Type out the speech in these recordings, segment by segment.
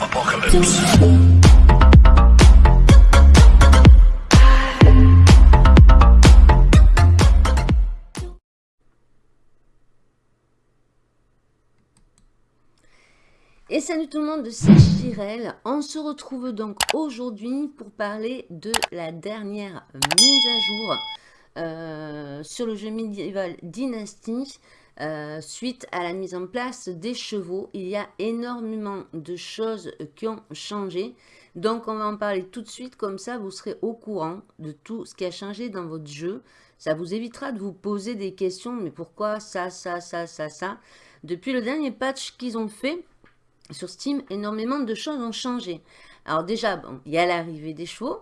Apocalypse. Et salut tout le monde, c'est Chirel. On se retrouve donc aujourd'hui pour parler de la dernière mise à jour euh, sur le jeu médiéval Dynasty euh, suite à la mise en place des chevaux. Il y a énormément de choses qui ont changé. Donc on va en parler tout de suite, comme ça vous serez au courant de tout ce qui a changé dans votre jeu. Ça vous évitera de vous poser des questions, mais pourquoi ça, ça, ça, ça, ça? Depuis le dernier patch qu'ils ont fait, sur Steam, énormément de choses ont changé. Alors déjà, bon, il y a l'arrivée des chevaux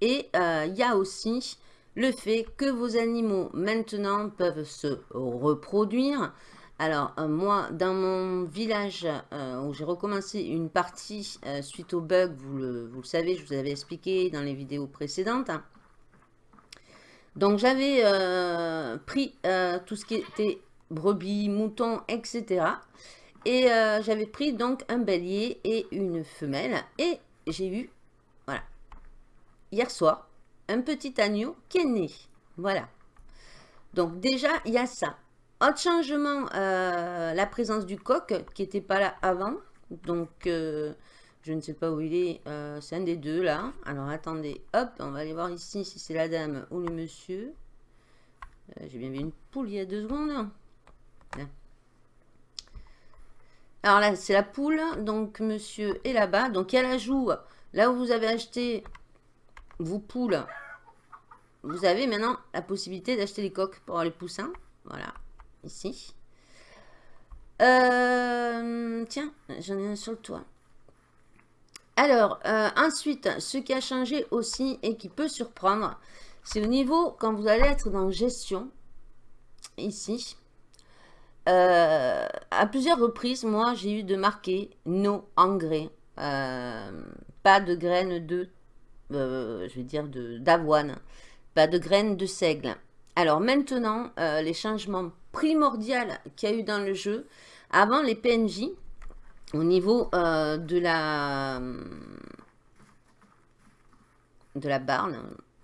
et euh, il y a aussi le fait que vos animaux maintenant peuvent se reproduire. Alors euh, moi, dans mon village euh, où j'ai recommencé une partie suite au bug, vous le, vous le, savez, je vous avais expliqué dans les vidéos précédentes. Donc j'avais pris tout ce qui était brebis, moutons, etc. Et euh, j'avais pris donc un bélier et une femelle. Et j'ai eu, voilà, hier soir, un petit agneau qui est né. Voilà. Donc déjà, il y a ça. Autre changement, euh, la présence du coq qui n'était pas là avant. Donc, euh, je ne sais pas où il est. c'est un des deux là. Alors, attendez. Hop, on va aller voir ici si c'est la dame ou le monsieur. J'ai bien vu une poule il y a deux secondes. Alors là, c'est la poule. Donc, monsieur est là-bas. Donc, il y a la joue. Là où vous avez acheté vos poules, vous avez maintenant la possibilité d'acheter les coques pour les poussins. Voilà, ici. Euh, tiens, j'en ai un sur le toit. Alors, euh, ensuite, ce qui a changé aussi et qui peut surprendre, c'est au niveau, quand vous allez être dans gestion, ici, euh, à plusieurs reprises, moi, j'ai eu de marquer « no engrais pas de graines de, euh, je vais dire, d'avoine, pas de graines de seigle. Alors maintenant, les changements primordiaux qu'il y a eu dans le jeu, avant les PNJ, au niveau de la de la barne,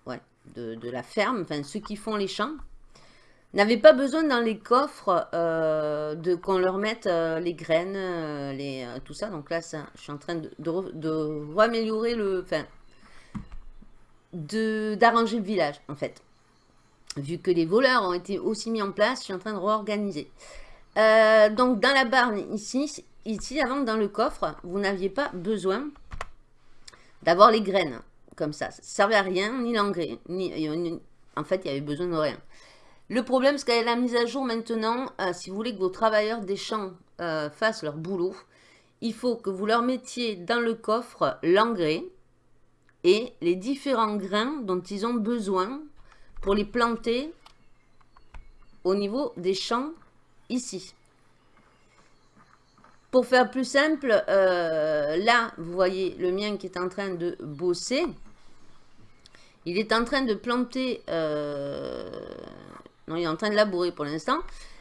ouais, de, la ferme, enfin ceux qui font les champs, n'avaient pas besoin dans les coffres euh, de qu'on leur mette euh, les graines, euh, les, tout ça. Donc là, je suis en train de, de, le... Enfin, d'arranger le village, en fait. Vu que les voleurs ont été aussi mis en place, je suis en train de réorganiser. donc, dans la barne, ici, ici, avant, dans le coffre, vous n'aviez pas besoin d'avoir les graines, comme ça. Ça ne servait à rien, ni l'engrais, ni... En fait, il y avait besoin de rien. Le problème, c'est qu'avec la mise à jour maintenant, euh, si vous voulez que vos travailleurs des champs euh, fassent leur boulot, il faut que vous leur mettiez dans le coffre l'engrais et les différents grains dont ils ont besoin pour les planter au niveau des champs ici. Pour faire plus simple, euh, là, vous voyez le mien qui est en train de bosser. Il est en train de planter non, il est en train de labourer pour l'instant.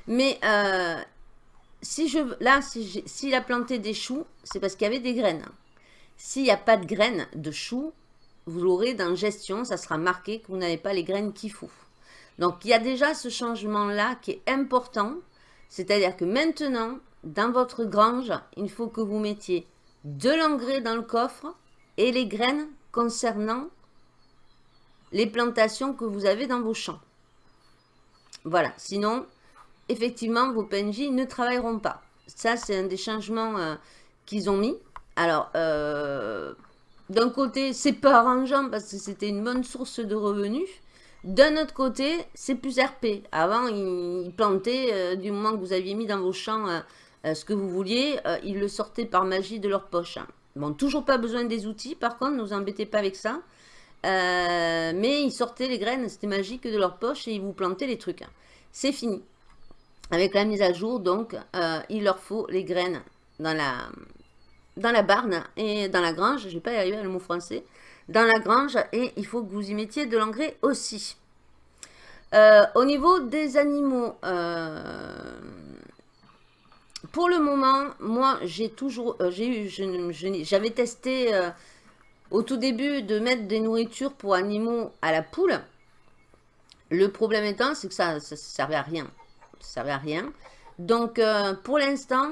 Mais euh, si je, là, s'il si a planté des choux, c'est parce qu'il y avait des graines. S'il n'y a pas de graines de choux, vous l'aurez dans gestion, ça sera marqué que vous n'avez pas les graines qu'il faut. Donc, il y a déjà ce changement-là qui est important. C'est-à-dire que maintenant, dans votre grange, il faut que vous mettiez de l'engrais dans le coffre et les graines concernant les plantations que vous avez dans vos champs. Voilà, sinon, effectivement, vos PNJ ne travailleront pas. Ça, c'est un des changements euh, qu'ils ont mis. Alors, euh, d'un côté, c'est pas arrangeant parce que c'était une bonne source de revenus. D'un autre côté, c'est plus RP. Avant, ils plantaient, euh, du moment que vous aviez mis dans vos champs ce que vous vouliez, ils le sortaient par magie de leur poche. Bon, toujours pas besoin des outils, par contre, ne vous embêtez pas avec ça. Euh, mais ils sortaient les graines, c'était magique de leur poche et ils vous plantaient les trucs. C'est fini. Avec la mise à jour, donc, euh, il leur faut les graines dans la, dans la barne et dans la grange. Je ne vais pas y arriver à le mot français. Dans la grange et il faut que vous y mettiez de l'engrais aussi. Euh, au niveau des animaux, pour le moment, moi, j'ai toujours, euh, j'ai eu, j'avais testé euh, au tout début de mettre des nourritures pour animaux à la poule. Le problème étant, c'est que ça ne servait à rien. Ça servait à rien. Donc, euh, pour l'instant,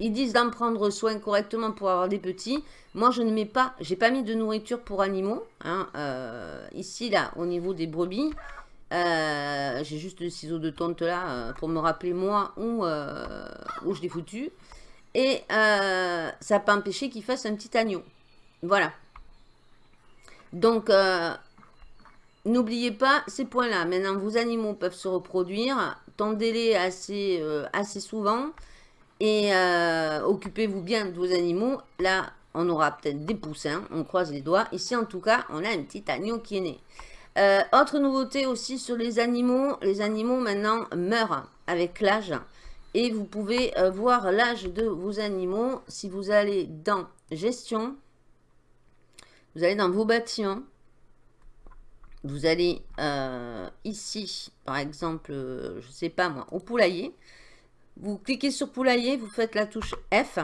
ils disent d'en prendre soin correctement pour avoir des petits. Moi, je ne mets pas, j'ai pas mis de nourriture pour animaux. Hein, ici, là, au niveau des brebis, euh, j'ai juste le ciseau de tonte là euh, pour me rappeler moi où, euh, où je l'ai foutu. Et ça n'a pas empêché qu'il fasse un petit agneau. Voilà. Donc, n'oubliez pas ces points-là. Maintenant, vos animaux peuvent se reproduire. Tendez-les assez, assez souvent. Et occupez-vous bien de vos animaux. Là, on aura peut-être des poussins. On croise les doigts. Ici, en tout cas, on a un petit agneau qui est né. Euh, autre nouveauté aussi sur les animaux, les animaux maintenant meurent avec l'âge. Et vous pouvez euh, voir l'âge de vos animaux si vous allez dans gestion. Vous allez dans vos bâtiments. Vous allez euh, ici, par exemple, je ne sais pas moi, au poulailler. Vous cliquez sur poulailler, vous faites la touche F.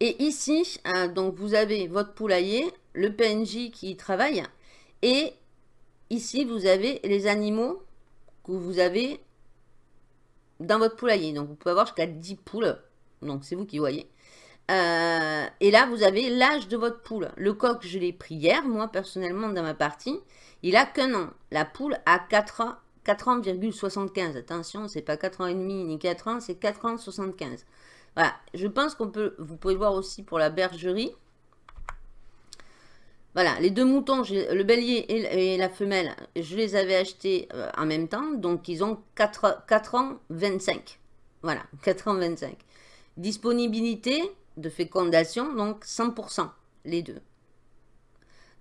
Et ici, donc vous avez votre poulailler, le PNJ qui travaille et ici, vous avez les animaux que vous avez dans votre poulailler. Donc, vous pouvez avoir jusqu'à 10 poules. Donc, c'est vous qui voyez. Euh, et là, vous avez l'âge de votre poule. Le coq, je l'ai pris hier, moi, personnellement, dans ma partie. Il a qu'un an. La poule a 4 ans. 4 ans,75. Attention, c'est pas 4 ans et demi ni 4 ans, c'est 4 ans 75. Voilà, je pense qu'on peut, vous pouvez voir aussi pour la bergerie. Voilà, les deux moutons, le bélier et la femelle, je les avais achetés euh, en même temps. Donc, ils ont 4, 4 ans 25. Voilà, 4 ans 25. Disponibilité de fécondation, donc 100%, les deux.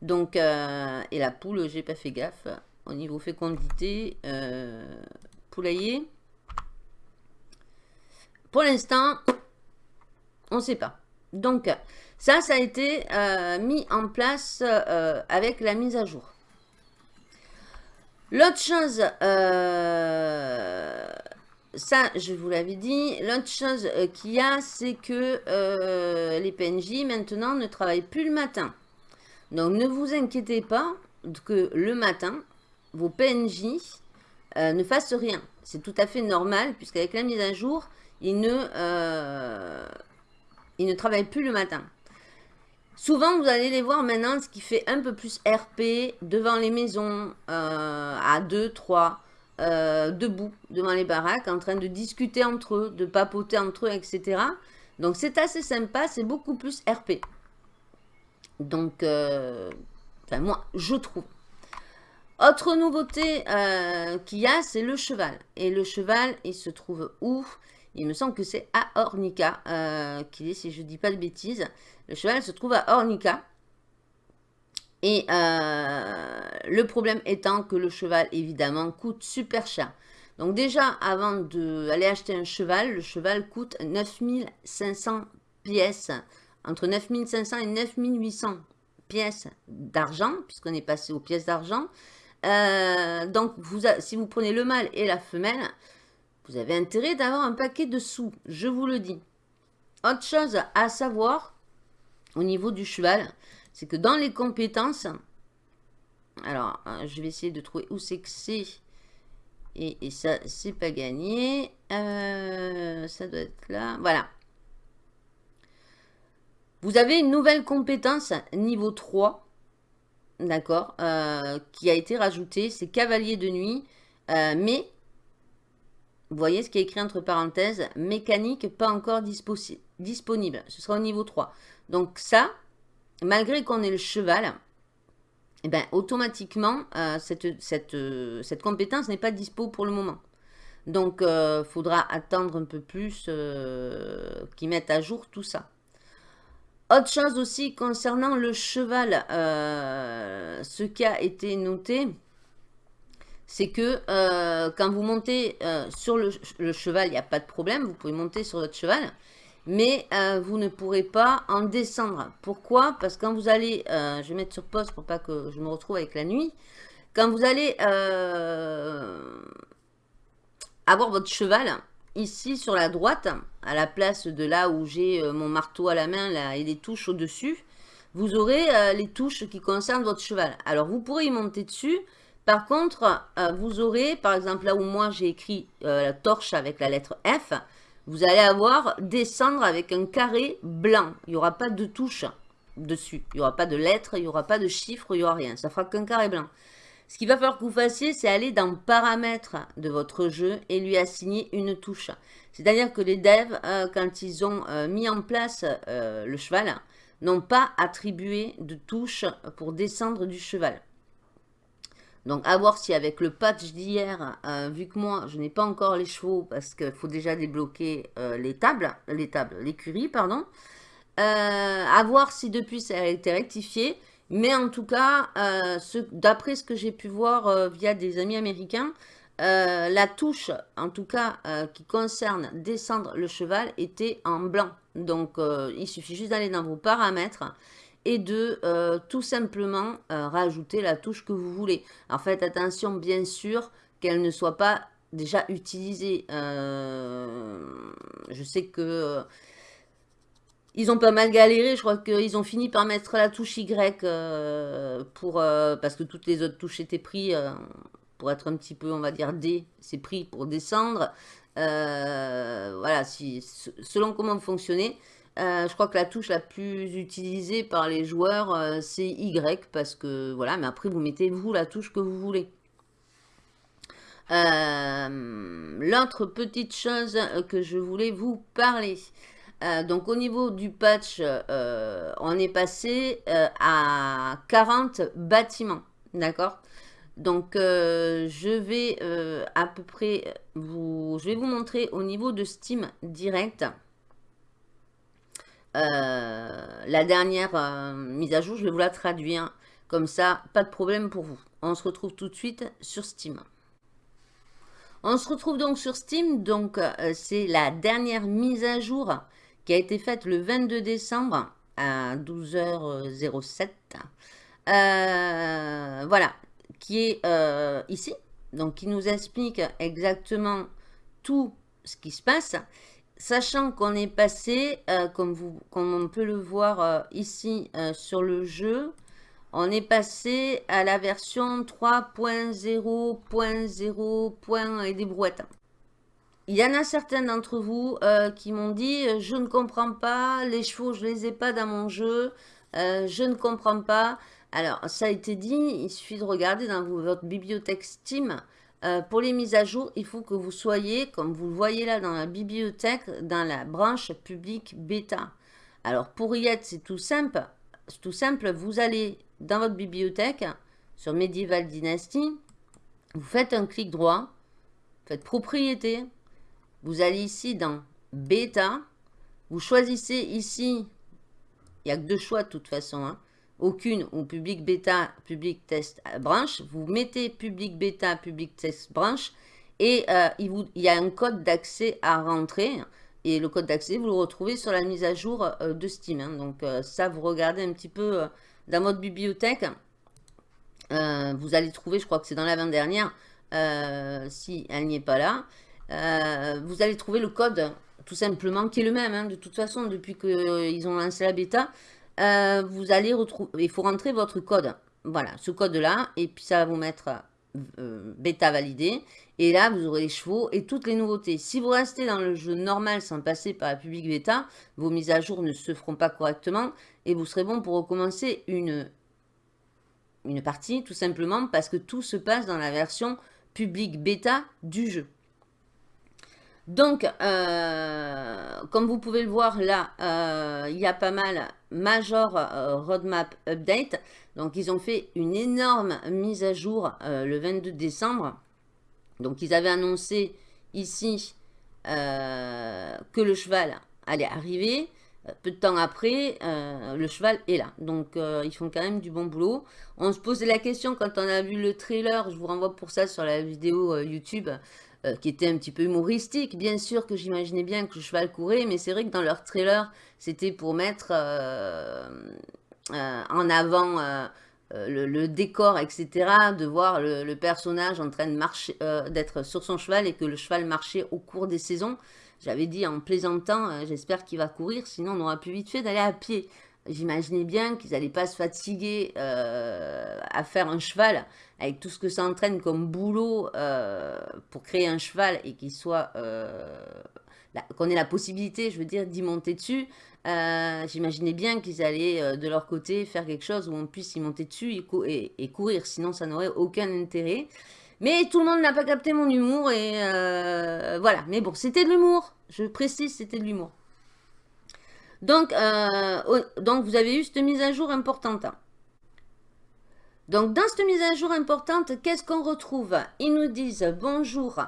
Donc, euh, et la poule, j'ai pas fait gaffe. Au niveau fécondité, euh, poulailler. Pour l'instant, on ne sait pas. Donc, ça, ça a été euh, mis en place euh, avec la mise à jour. L'autre chose, ça, je vous l'avais dit, l'autre chose qu'il y a, c'est que les PNJ, maintenant, ne travaillent plus le matin. Donc, ne vous inquiétez pas que le matin, vos PNJ ne fassent rien. C'est tout à fait normal, puisqu'avec la mise à jour, ils ne, ils ne travaillent plus le matin. Souvent, vous allez les voir maintenant, ce qui fait un peu plus RP devant les maisons, euh, à 2, 3, euh, debout devant les baraques, en train de discuter entre eux, de papoter entre eux, etc. Donc, c'est assez sympa, c'est beaucoup plus RP. Donc, euh, enfin, moi, je trouve. Autre nouveauté qu'il y a, c'est le cheval. Et le cheval, il se trouve où? Il me semble que c'est à Ornica euh, est, si je ne dis pas de bêtises. Le cheval se trouve à Ornica. Et euh, le problème étant que le cheval, évidemment, coûte super cher. Donc déjà, avant d'aller acheter un cheval, le cheval coûte 9500 pièces. Entre 9500 et 9800 pièces d'argent, puisqu'on est passé aux pièces d'argent. Euh, donc, si vous prenez le mâle et la femelle, vous avez intérêt d'avoir un paquet de sous, je vous le dis. Autre chose à savoir au niveau du cheval, c'est que dans les compétences, alors euh, je vais essayer de trouver où c'est que c'est, et, ça c'est pas gagné, euh, ça doit être là, voilà. Vous avez une nouvelle compétence niveau 3, d'accord, euh, qui a été rajoutée, c'est cavalier de nuit, mais vous voyez ce qui est écrit entre parenthèses, mécanique pas encore disponible. Ce sera au niveau 3. Donc ça, malgré qu'on ait le cheval, eh ben, automatiquement, euh, cette, cette, euh, compétence n'est pas dispo pour le moment. Donc, il euh, faudra attendre un peu plus qu'ils mettent à jour tout ça. Autre chose aussi concernant le cheval, ce qui a été noté, c'est que euh, quand vous montez euh, sur le, cheval, il n'y a pas de problème, vous pouvez monter sur votre cheval, mais euh, vous ne pourrez pas en descendre. Pourquoi? Parce que quand vous allez, je vais mettre sur pause pour pas que je me retrouve avec la nuit, quand vous allez avoir votre cheval, ici sur la droite, à la place de là où j'ai mon marteau à la main là, et les touches au-dessus, vous aurez les touches qui concernent votre cheval. Alors, vous pourrez y monter dessus. Par contre, vous aurez, par exemple, là où moi j'ai écrit la torche avec la lettre F, vous allez avoir descendre avec un carré blanc. Il n'y aura pas de touche dessus. Il n'y aura pas de lettres, il n'y aura pas de chiffres, il n'y aura rien. Ça fera qu'un carré blanc. Ce qu'il va falloir que vous fassiez, c'est aller dans paramètres de votre jeu et lui assigner une touche. C'est-à-dire que les devs, euh, quand ils ont euh, mis en place euh, le cheval, n'ont pas attribué de touche pour descendre du cheval. Donc, à voir si avec le patch d'hier, vu que moi, je n'ai pas encore les chevaux, parce qu'il faut déjà débloquer les tables, les tables, l'écurie, pardon, à voir si depuis ça a été rectifié. Mais en tout cas, euh, d'après ce que j'ai pu voir euh, via des amis américains, la touche, en tout cas, qui concerne descendre le cheval, était en blanc. Donc, il suffit juste d'aller dans vos paramètres et de tout simplement rajouter la touche que vous voulez. En fait, attention, bien sûr, qu'elle ne soit pas déjà utilisée. je sais que ils ont pas mal galéré, je crois qu'ils ont fini par mettre la touche Y euh, pour, euh, parce que toutes les autres touches étaient prises euh, pour être un petit peu, on va dire, D, c'est pris pour descendre. voilà, si, selon comment vous fonctionnez, je crois que la touche la plus utilisée par les joueurs, c'est Y, parce que, voilà, mais après vous mettez vous la touche que vous voulez. L'autre petite chose que je voulais vous parler, euh, donc au niveau du patch, euh, on est passé euh, à 40 bâtiments, d'accord? Donc je vais à peu près vous, je vais vous montrer au niveau de Steam direct la dernière mise à jour, je vais vous la traduire, comme ça pas de problème pour vous. On se retrouve tout de suite sur Steam. On se retrouve donc sur Steam, donc c'est la dernière mise à jour qui a été faite le 22 décembre à 12h07. Euh, voilà, qui est euh, ici. Donc, qui nous explique exactement tout ce qui se passe. Sachant qu'on est passé, euh, comme, vous, comme on peut le voir ici sur le jeu, on est passé à la version 3.0.0. et des brouettes. Il y en a certains d'entre vous euh, qui m'ont dit euh, je ne comprends pas, les chevaux je les ai pas dans mon jeu, euh, je ne comprends pas. Alors ça a été dit, il suffit de regarder dans votre bibliothèque Steam. pour les mises à jour, il faut que vous soyez, comme vous le voyez là dans la bibliothèque, dans la branche publique bêta. Alors pour y être, c'est tout simple. tout simple, vous allez dans votre bibliothèque, sur Medieval Dynasty, vous faites un clic droit, faites propriété, vous allez ici dans bêta. Vous choisissez ici, il n'y a que deux choix de toute façon. Hein. aucune ou public bêta, public test branche. Vous mettez public bêta, public test branche. Et euh, il, y a un code d'accès à rentrer. Et le code d'accès, vous le retrouvez sur la mise à jour euh, de Steam. Hein. Donc euh, ça, vous regardez un petit peu dans votre bibliothèque. vous allez trouver, je crois que c'est dans l'avant-dernière, si elle n'y est pas là. Euh, vous allez trouver le code, tout simplement, qui est le même, hein, de toute façon, depuis qu'ils ont lancé la bêta. Euh, vous allez retrouver, il faut rentrer votre code. Voilà, ce code-là, et puis ça va vous mettre euh, bêta validé. Et là, vous aurez les chevaux et toutes les nouveautés. Si vous restez dans le jeu normal sans passer par la public bêta, vos mises à jour ne se feront pas correctement et vous serez bon pour recommencer une, une partie, tout simplement parce que tout se passe dans la version public bêta du jeu. Donc, euh, comme vous pouvez le voir là, euh, il y a pas mal Major euh, Roadmap Update. Donc, ils ont fait une énorme mise à jour le 22 décembre. Donc, ils avaient annoncé ici que le cheval allait arriver. Peu de temps après, le cheval est là. Donc, ils font quand même du bon boulot. On se posait la question quand on a vu le trailer. Je vous renvoie pour ça sur la vidéo YouTube. Euh, qui était un petit peu humoristique. Bien sûr que j'imaginais bien que le cheval courait, mais c'est vrai que dans leur trailer, c'était pour mettre euh, euh, en avant le, décor, etc., de voir le, personnage en train d'être sur son cheval et que le cheval marchait au cours des saisons. J'avais dit en plaisantant, j'espère qu'il va courir, sinon on aura plus vite fait d'aller à pied. J'imaginais bien qu'ils n'allaient pas se fatiguer à faire un cheval avec tout ce que ça entraîne comme boulot pour créer un cheval et qu'il soit qu'on ait la possibilité, je veux dire, d'y monter dessus. Euh, j'imaginais bien qu'ils allaient euh, de leur côté faire quelque chose où on puisse y monter dessus et, courir, sinon ça n'aurait aucun intérêt. Mais tout le monde n'a pas capté mon humour et euh, voilà. Mais bon, c'était de l'humour. Je précise, c'était de l'humour. Donc, donc, vous avez eu cette mise à jour importante. Donc, dans cette mise à jour importante, qu'est-ce qu'on retrouve? Ils nous disent bonjour.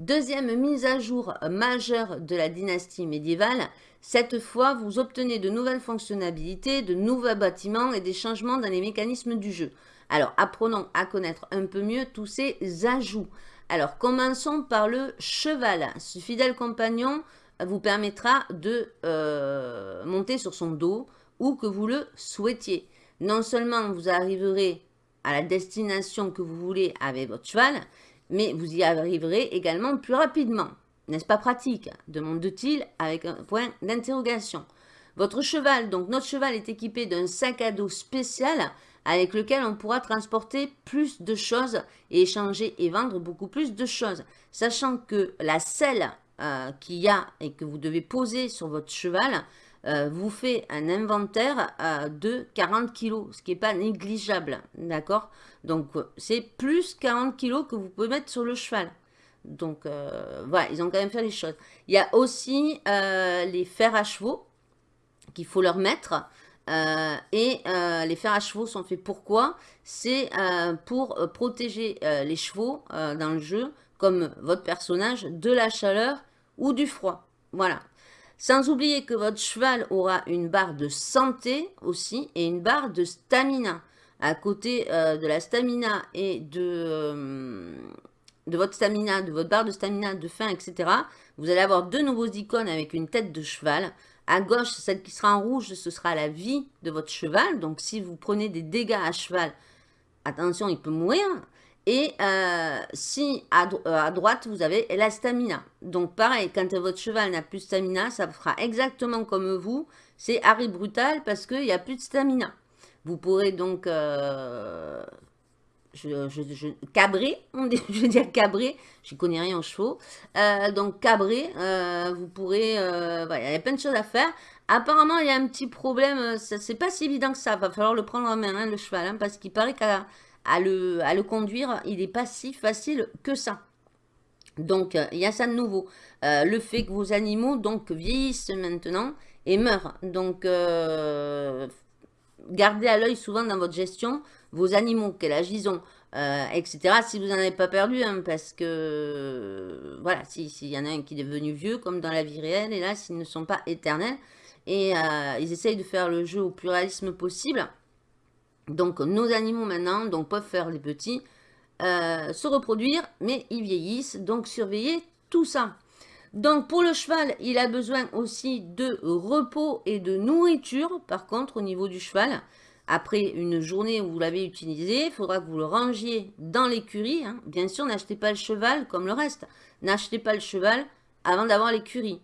Deuxième mise à jour majeure de la dynastie médiévale. Cette fois, vous obtenez de nouvelles fonctionnalités, de nouveaux bâtiments et des changements dans les mécanismes du jeu. Alors, apprenons à connaître un peu mieux tous ces ajouts. Alors, commençons par le cheval. Ce fidèle compagnon vous permettra de euh, monter sur son dos ou que vous le souhaitiez. Non seulement vous arriverez à la destination que vous voulez avec votre cheval, mais vous y arriverez également plus rapidement. N'est-ce pas pratique? demande-t-il avec un point d'interrogation. Votre cheval, donc notre cheval est équipé d'un sac à dos spécial avec lequel on pourra transporter plus de choses et échanger et vendre beaucoup plus de choses. Sachant que la selle euh, qu'il y a et que vous devez poser sur votre cheval euh, vous fait un inventaire euh, de 40 kg, ce qui n'est pas négligeable, d'accord? Donc, c'est plus 40 kg que vous pouvez mettre sur le cheval. Donc, voilà, ils ont quand même fait les choses. Il y a aussi les fers à chevaux qu'il faut leur mettre. et les fers à chevaux sont faits pourquoi C'est pour protéger les chevaux dans le jeu, comme votre personnage, de la chaleur ou du froid. Voilà, sans oublier que votre cheval aura une barre de santé aussi et une barre de stamina. À côté euh, de la stamina et de, euh, de votre stamina, de votre barre de stamina, de faim, etc. Vous allez avoir deux nouveaux icônes avec une tête de cheval. À gauche, celle qui sera en rouge, ce sera la vie de votre cheval. Donc, si vous prenez des dégâts à cheval, attention, il peut mourir. Et euh, si euh, à, droite, vous avez la stamina. Donc pareil, quand votre cheval n'a plus de stamina, ça fera exactement comme vous. C'est Harry Brutal parce qu'il n'y a plus de stamina. Vous pourrez donc euh, cabrer, je veux dire cabrer, je connais rien en chevaux. donc cabrer, vous pourrez, il y a plein de choses à faire. Apparemment, il y a un petit problème, c'est pas si évident que ça, va falloir le prendre en main, hein, le cheval, hein, parce qu'il paraît qu'à à le, conduire, il n'est pas si facile que ça. Donc, il y a ça de nouveau. Euh, le fait que vos animaux donc vieillissent maintenant et meurent. Donc, euh, gardez à l'œil souvent dans votre gestion vos animaux, quel âge ils ont, euh, etc. Si vous n'en avez pas perdu, hein, parce que, voilà, s'il y en a un qui est devenu vieux, comme dans la vie réelle, et là, s'ils ne sont pas éternels, et ils essayent de faire le jeu au pluralisme possible, donc nos animaux maintenant donc, peuvent faire les petits, euh, se reproduire, mais ils vieillissent, donc surveillez tout ça. Donc pour le cheval, il a besoin aussi de repos et de nourriture, par contre au niveau du cheval. Après une journée où vous l'avez utilisé, il faudra que vous le rangiez dans l'écurie. Hein. Bien sûr, n'achetez pas le cheval comme le reste. N'achetez pas le cheval avant d'avoir l'écurie.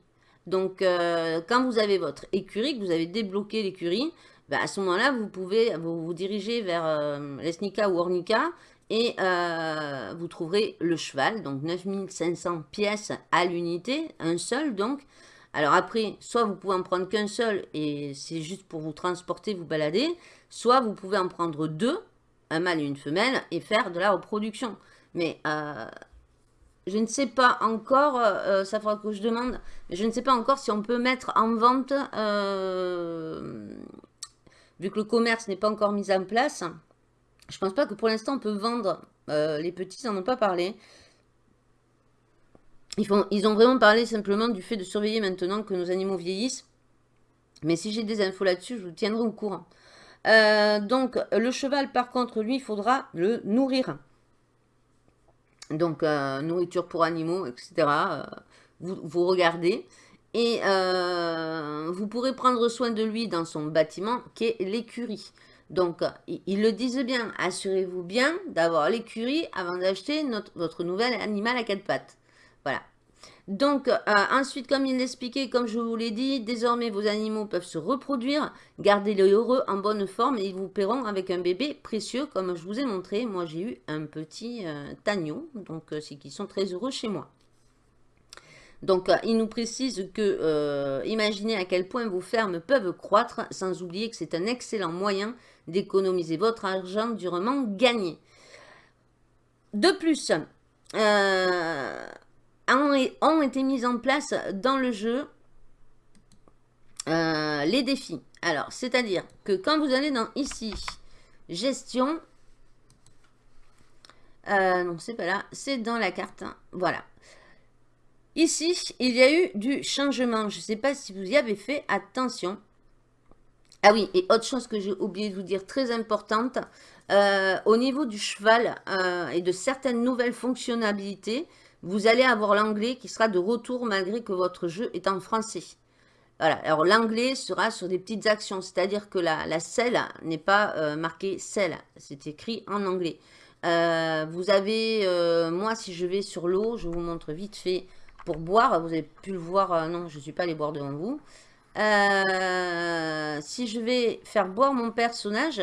Donc, euh, quand vous avez votre écurie, que vous avez débloqué l'écurie, bah, à ce moment-là, vous pouvez vous, diriger vers euh, l'Esnica ou Ornica et euh, vous trouverez le cheval, donc 9500 pièces à l'unité, un seul donc. Alors après, soit vous pouvez en prendre qu'un seul et c'est juste pour vous transporter, vous balader, soit vous pouvez en prendre deux, un mâle et une femelle, et faire de la reproduction. Mais euh, je ne sais pas encore, ça fera que je demande, je ne sais pas encore si on peut mettre en vente vu que le commerce n'est pas encore mis en place, je pense pas que pour l'instant on peut vendre. Euh, les petits n'en ont pas parlé. Ils, ont vraiment parlé simplement du fait de surveiller maintenant que nos animaux vieillissent. Mais si j'ai des infos là-dessus, je vous tiendrai au courant. Euh, donc, le cheval, par contre, lui, il faudra le nourrir. Donc, euh, nourriture pour animaux, etc. vous regardez. Et euh, vous pourrez prendre soin de lui dans son bâtiment qui est l'écurie. Donc, ils le disent bien, assurez-vous bien d'avoir l'écurie avant d'acheter votre nouvel animal à quatre pattes. Voilà. Donc, euh, ensuite, comme il l'expliquait, comme je vous l'ai dit, désormais, vos animaux peuvent se reproduire. Gardez-les heureux, en bonne forme, et ils vous paieront avec un bébé précieux, comme je vous ai montré. Moi, j'ai eu un petit euh, donc euh, c'est qu'ils sont très heureux chez moi. Donc, il nous précise que, imaginez à quel point vos fermes peuvent croître, sans oublier que c'est un excellent moyen d'économiser votre argent durement gagné. De plus, ont, été mises en place dans le jeu euh, les défis. Alors, c'est-à-dire que quand vous allez dans ici, gestion, euh, non, c'est pas là, c'est dans la carte, hein. voilà. Ici, il y a eu du changement. Je ne sais pas si vous y avez fait attention. Ah oui, et autre chose que j'ai oublié de vous dire, très importante, euh, au niveau du cheval et de certaines nouvelles fonctionnalités, vous allez avoir l'anglais qui sera de retour malgré que votre jeu est en français. Voilà, alors l'anglais sera sur des petites actions, c'est-à-dire que la, selle n'est pas euh, marquée selle, c'est écrit en anglais. Euh, vous avez, euh, moi si je vais sur l'eau, je vous montre vite fait pour boire, vous avez pu le voir, non je ne suis pas allé boire devant vous. si je vais faire boire mon personnage,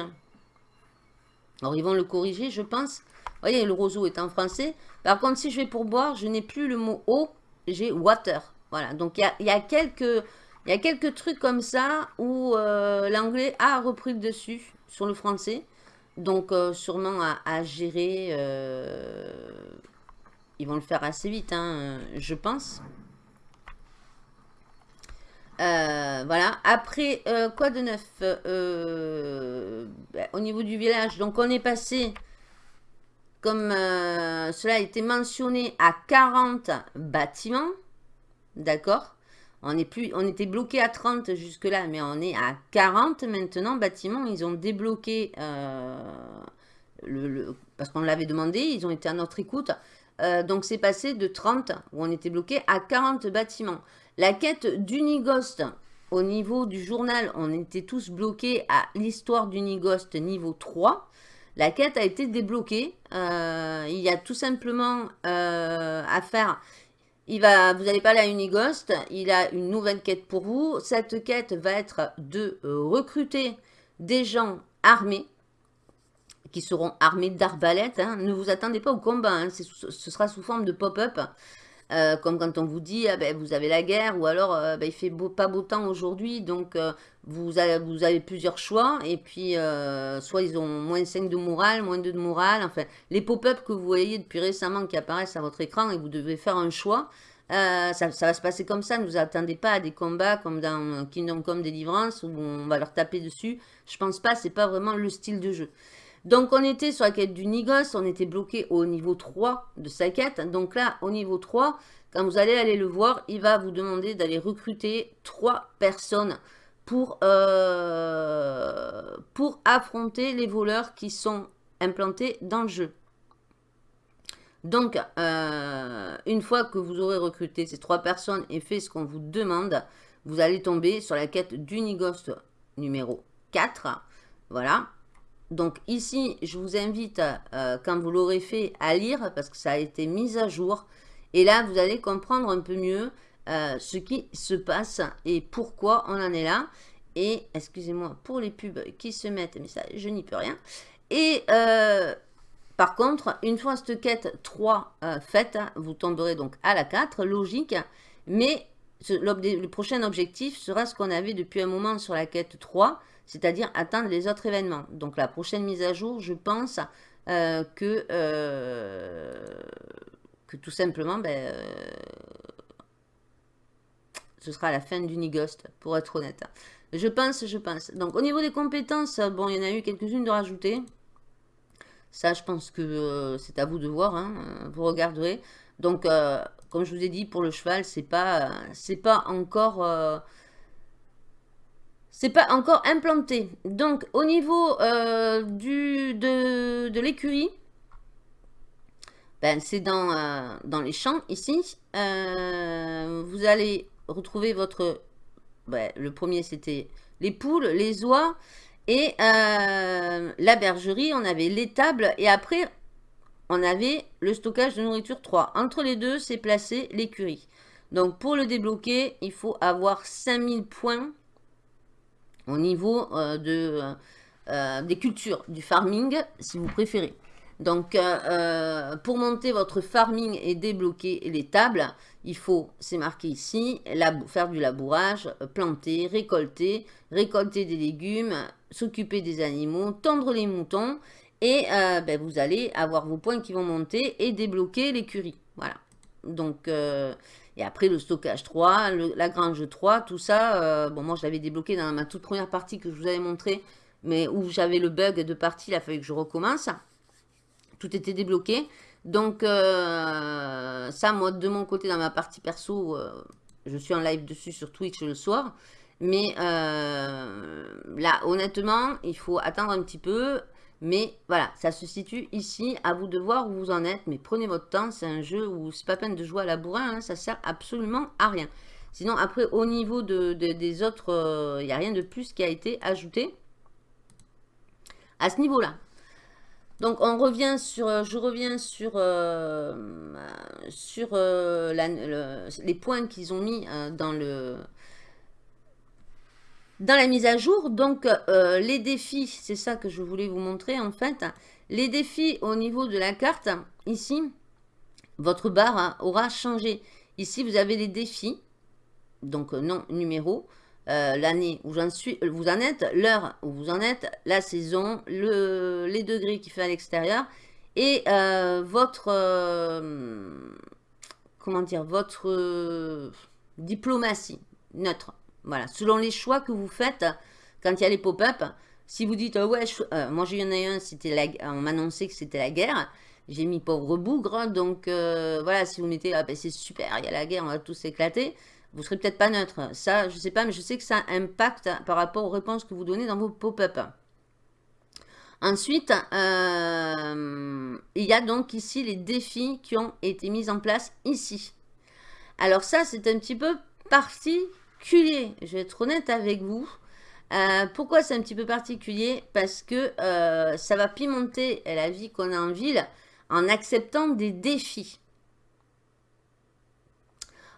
alors ils vont le corriger je pense, voyez le roseau est en français, par contre, si je vais pour boire, je n'ai plus le mot eau, j'ai water. Voilà, donc il y a, quelques... Il y a quelques trucs comme ça où euh, l'anglais a repris le dessus sur le français. Donc, euh, sûrement à, gérer. Euh, ils vont le faire assez vite, hein, je pense. voilà. Après, quoi de neuf ben, Au niveau du village, donc on est passé comme euh, cela a été mentionné, à 40 bâtiments. D'accord? On, on était bloqué à 30 jusque-là, mais on est à 40 maintenant bâtiments. Ils ont débloqué, euh, le, parce qu'on l'avait demandé, ils ont été à notre écoute. Euh, donc c'est passé de 30, où on était bloqué, à 40 bâtiments. La quête d'Unigost, au niveau du journal, on était tous bloqués à l'histoire d'Unigost niveau 3. La quête a été débloquée. Euh, il y a tout simplement euh, à faire... Vous allez parler à Unigost, il a une nouvelle quête pour vous. Cette quête va être de recruter des gens armés, qui seront armés d'arbalètes. Hein. Ne vous attendez pas au combat, hein. ce sera sous forme de pop-up. Euh, comme quand on vous dit, ah ben, vous avez la guerre, ou alors euh, ben, il fait beau, pas beau temps aujourd'hui, donc euh, vous, avez, vous, avez, plusieurs choix, et puis soit ils ont moins 5 de morale, moins 2 de morale, enfin, les pop-up que vous voyez depuis récemment qui apparaissent à votre écran, et vous devez faire un choix, ça, ça, va se passer comme ça, ne vous attendez pas à des combats comme dans Kingdom Come Deliverance, où on va leur taper dessus, je pense pas, c'est pas vraiment le style de jeu. Donc, on était sur la quête du Nigos, on était bloqué au niveau 3 de sa quête. Donc là, au niveau 3, quand vous allez aller le voir, il va vous demander d'aller recruter 3 personnes pour, euh, pour affronter les voleurs qui sont implantés dans le jeu. Donc, euh, une fois que vous aurez recruté ces 3 personnes et fait ce qu'on vous demande, vous allez tomber sur la quête du Nigos numéro 4. Voilà. Donc ici, je vous invite, euh, quand vous l'aurez fait, à lire parce que ça a été mis à jour. Et là, vous allez comprendre un peu mieux euh, ce qui se passe et pourquoi on en est là. Et, excusez-moi pour les pubs qui se mettent, mais ça, je n'y peux rien. Et euh, par contre, une fois cette quête 3 faite, vous tomberez donc à la 4, logique. Mais le prochain objectif sera ce qu'on avait depuis un moment sur la quête 3, c'est-à-dire atteindre les autres événements. Donc la prochaine mise à jour, je pense euh, que, euh, que tout simplement, ben, euh, ce sera la fin du Nigost, pour être honnête. Je pense, je pense. Donc au niveau des compétences, bon, il y en a eu quelques-unes de rajouter. Ça, je pense que c'est à vous de voir, hein, vous regarderez. Donc, comme je vous ai dit, pour le cheval, c'est pas, pas encore c'est pas encore implanté. Donc, au niveau euh, de, l'écurie, ben, c'est dans, euh, les champs, ici. Euh, vous allez retrouver votre... Ben, le premier, c'était les poules, les oies. Et la bergerie, on avait l'étable. Et après, on avait le stockage de nourriture 3. Entre les deux, c'est placé l'écurie. Donc, pour le débloquer, il faut avoir 5000 points au niveau de, des cultures, du farming, si vous préférez. Donc, euh, euh, pour monter votre farming et débloquer les tables, il faut, c'est marqué ici, faire du labourage, planter, récolter, récolter des légumes, s'occuper des animaux, tendre les moutons. Et euh, ben, vous allez avoir vos points qui vont monter et débloquer l'écurie. Voilà. Donc, et après le stockage 3, la grange 3, tout ça. bon, moi, je l'avais débloqué dans ma toute première partie que je vous avais montré, mais où j'avais le bug de partie, il a fallu que je recommence tout était débloqué. Donc, euh, ça, moi, de mon côté, dans ma partie perso, euh, je suis en live dessus sur Twitch le soir. Mais euh, là, honnêtement, il faut attendre un petit peu. Mais voilà, ça se situe ici. À vous de voir où vous en êtes. Mais prenez votre temps. C'est un jeu où c'est pas peine de jouer à la bourrin. Hein, ça sert absolument à rien. Sinon, après, au niveau de, des autres, il n'y a rien de plus qui a été ajouté à ce niveau-là. Donc on revient sur, euh, je reviens sur, euh, sur euh, les points qu'ils ont mis dans, le, dans la mise à jour. Donc les défis, c'est ça que je voulais vous montrer en fait. Les défis au niveau de la carte, ici, votre barre hein, aura changé. Ici vous avez les défis, donc non numéro. Euh, l'année où suis, euh, vous en êtes, l'heure où vous en êtes, la saison, le, les degrés qu'il fait à l'extérieur et euh, votre, comment dire, votre diplomatie neutre. Voilà, selon les choix que vous faites quand il y a les pop-up, si vous dites, ouais, moi j'en ai un, c'était on m'annonçait que c'était la guerre, j'ai mis pauvre bougre, donc voilà, si vous mettez, ah, ben, c'est super, il y a la guerre, on va tous éclater, vous serez peut-être pas neutre. Ça, je sais pas, mais je sais que ça impacte par rapport aux réponses que vous donnez dans vos pop-up. Ensuite, euh, il y a donc ici les défis qui ont été mis en place ici. Alors ça, c'est un petit peu particulier. Je vais être honnête avec vous. Euh, pourquoi c'est un petit peu particulier? Parce que euh, ça va pimenter la vie qu'on a en ville en acceptant des défis.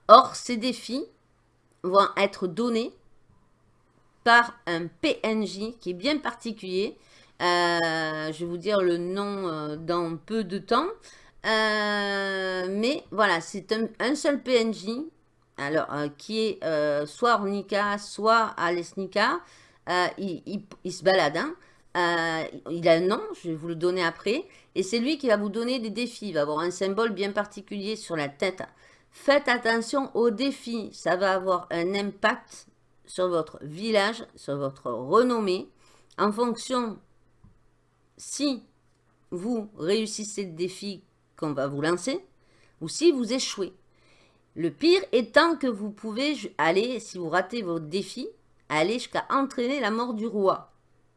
Or, ces défis vont être donnés par un PNJ qui est bien particulier. Euh, je vais vous dire le nom dans peu de temps. Mais voilà, c'est un, seul PNJ alors, qui est soit Ornica, soit Alesnica. Il, il, se balade. Hein. il a un nom, je vais vous le donner après. Et c'est lui qui va vous donner des défis. Il va avoir un symbole bien particulier sur la tête. Faites attention aux défis, ça va avoir un impact sur votre village, sur votre renommée, en fonction si vous réussissez le défi qu'on va vous lancer, ou si vous échouez. Le pire étant que vous pouvez aller, si vous ratez votre défi, aller jusqu'à entraîner la mort du roi.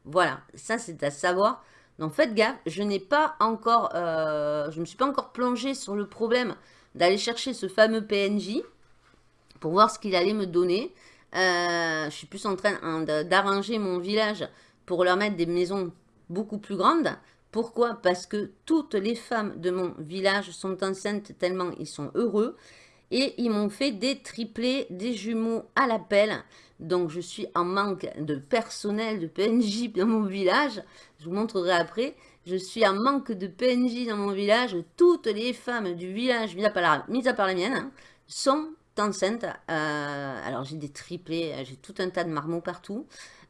Voilà, ça c'est à savoir. Donc faites gaffe, je n'ai pas encore, euh, je ne me suis pas encore plongé sur le problème d'aller chercher ce fameux PNJ pour voir ce qu'il allait me donner. Euh, je suis plus en train hein, d'arranger mon village pour leur mettre des maisons beaucoup plus grandes. Pourquoi? Parce que toutes les femmes de mon village sont enceintes tellement ils sont heureux. Et ils m'ont fait des triplés, des jumeaux à l'appel. Donc je suis en manque de personnel, de PNJ dans mon village. Je vous montrerai après. Je suis en manque de PNJ dans mon village. Toutes les femmes du village, mis à part la, mienne, sont enceintes. Euh, alors j'ai des triplés, j'ai tout un tas de marmots partout.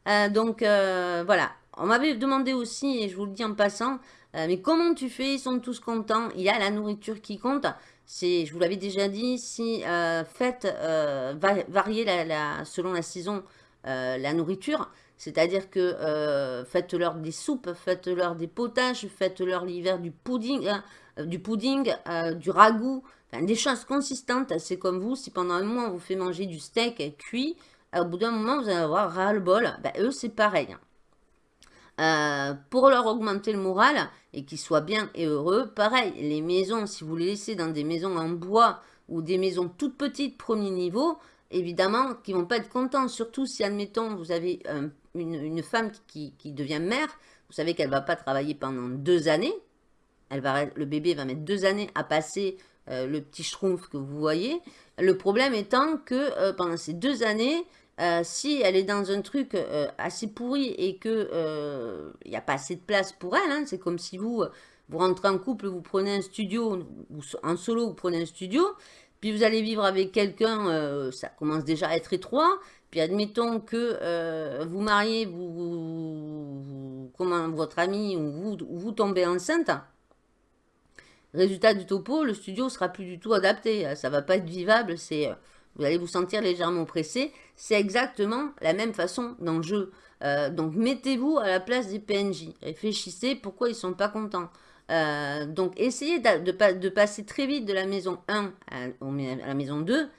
Euh, donc euh, voilà, on m'avait demandé aussi, et je vous le dis en passant, mais comment tu fais? Ils sont tous contents, il y a la nourriture qui compte. Je vous l'avais déjà dit, si faites varier la, selon la saison la nourriture, c'est-à-dire que euh, faites-leur des soupes, faites-leur des potages, faites-leur l'hiver du pudding, hein, euh, du, pudding euh, du ragoût, des choses consistantes. C'est comme vous, si pendant un mois on vous fait manger du steak cuit, au bout d'un moment vous allez avoir ras-le-bol. Ben, eux c'est pareil. Pour leur augmenter le moral et qu'ils soient bien et heureux, pareil, les maisons, si vous les laissez dans des maisons en bois ou des maisons toutes petites, premier niveau, évidemment, qui vont pas être contents. Surtout si, admettons, vous avez une, femme qui, devient mère. Vous savez qu'elle va pas travailler pendant deux années. Le bébé va mettre deux années à passer euh, le petit schtroumpf que vous voyez. Le problème étant que euh, pendant ces deux années, euh, si elle est dans un truc assez pourri et qu'il il n'y a pas assez de place pour elle, hein, c'est comme si vous, vous rentrez en couple, vous prenez un studio, ou en solo, vous prenez un studio, puis vous allez vivre avec quelqu'un, ça commence déjà à être étroit, puis admettons que vous mariez, vous, comment, votre ami ou vous, vous tombez enceinte, Résultat du topo, le studio sera plus du tout adapté. Ça va pas être vivable. C'est, euh, vous allez vous sentir légèrement pressé. C'est exactement la même façon dans le jeu. Euh, donc mettez-vous à la place des PNJ. Réfléchissez pourquoi ils sont pas contents. Euh, donc essayez de, passer très vite de la maison 1 à, la maison 2.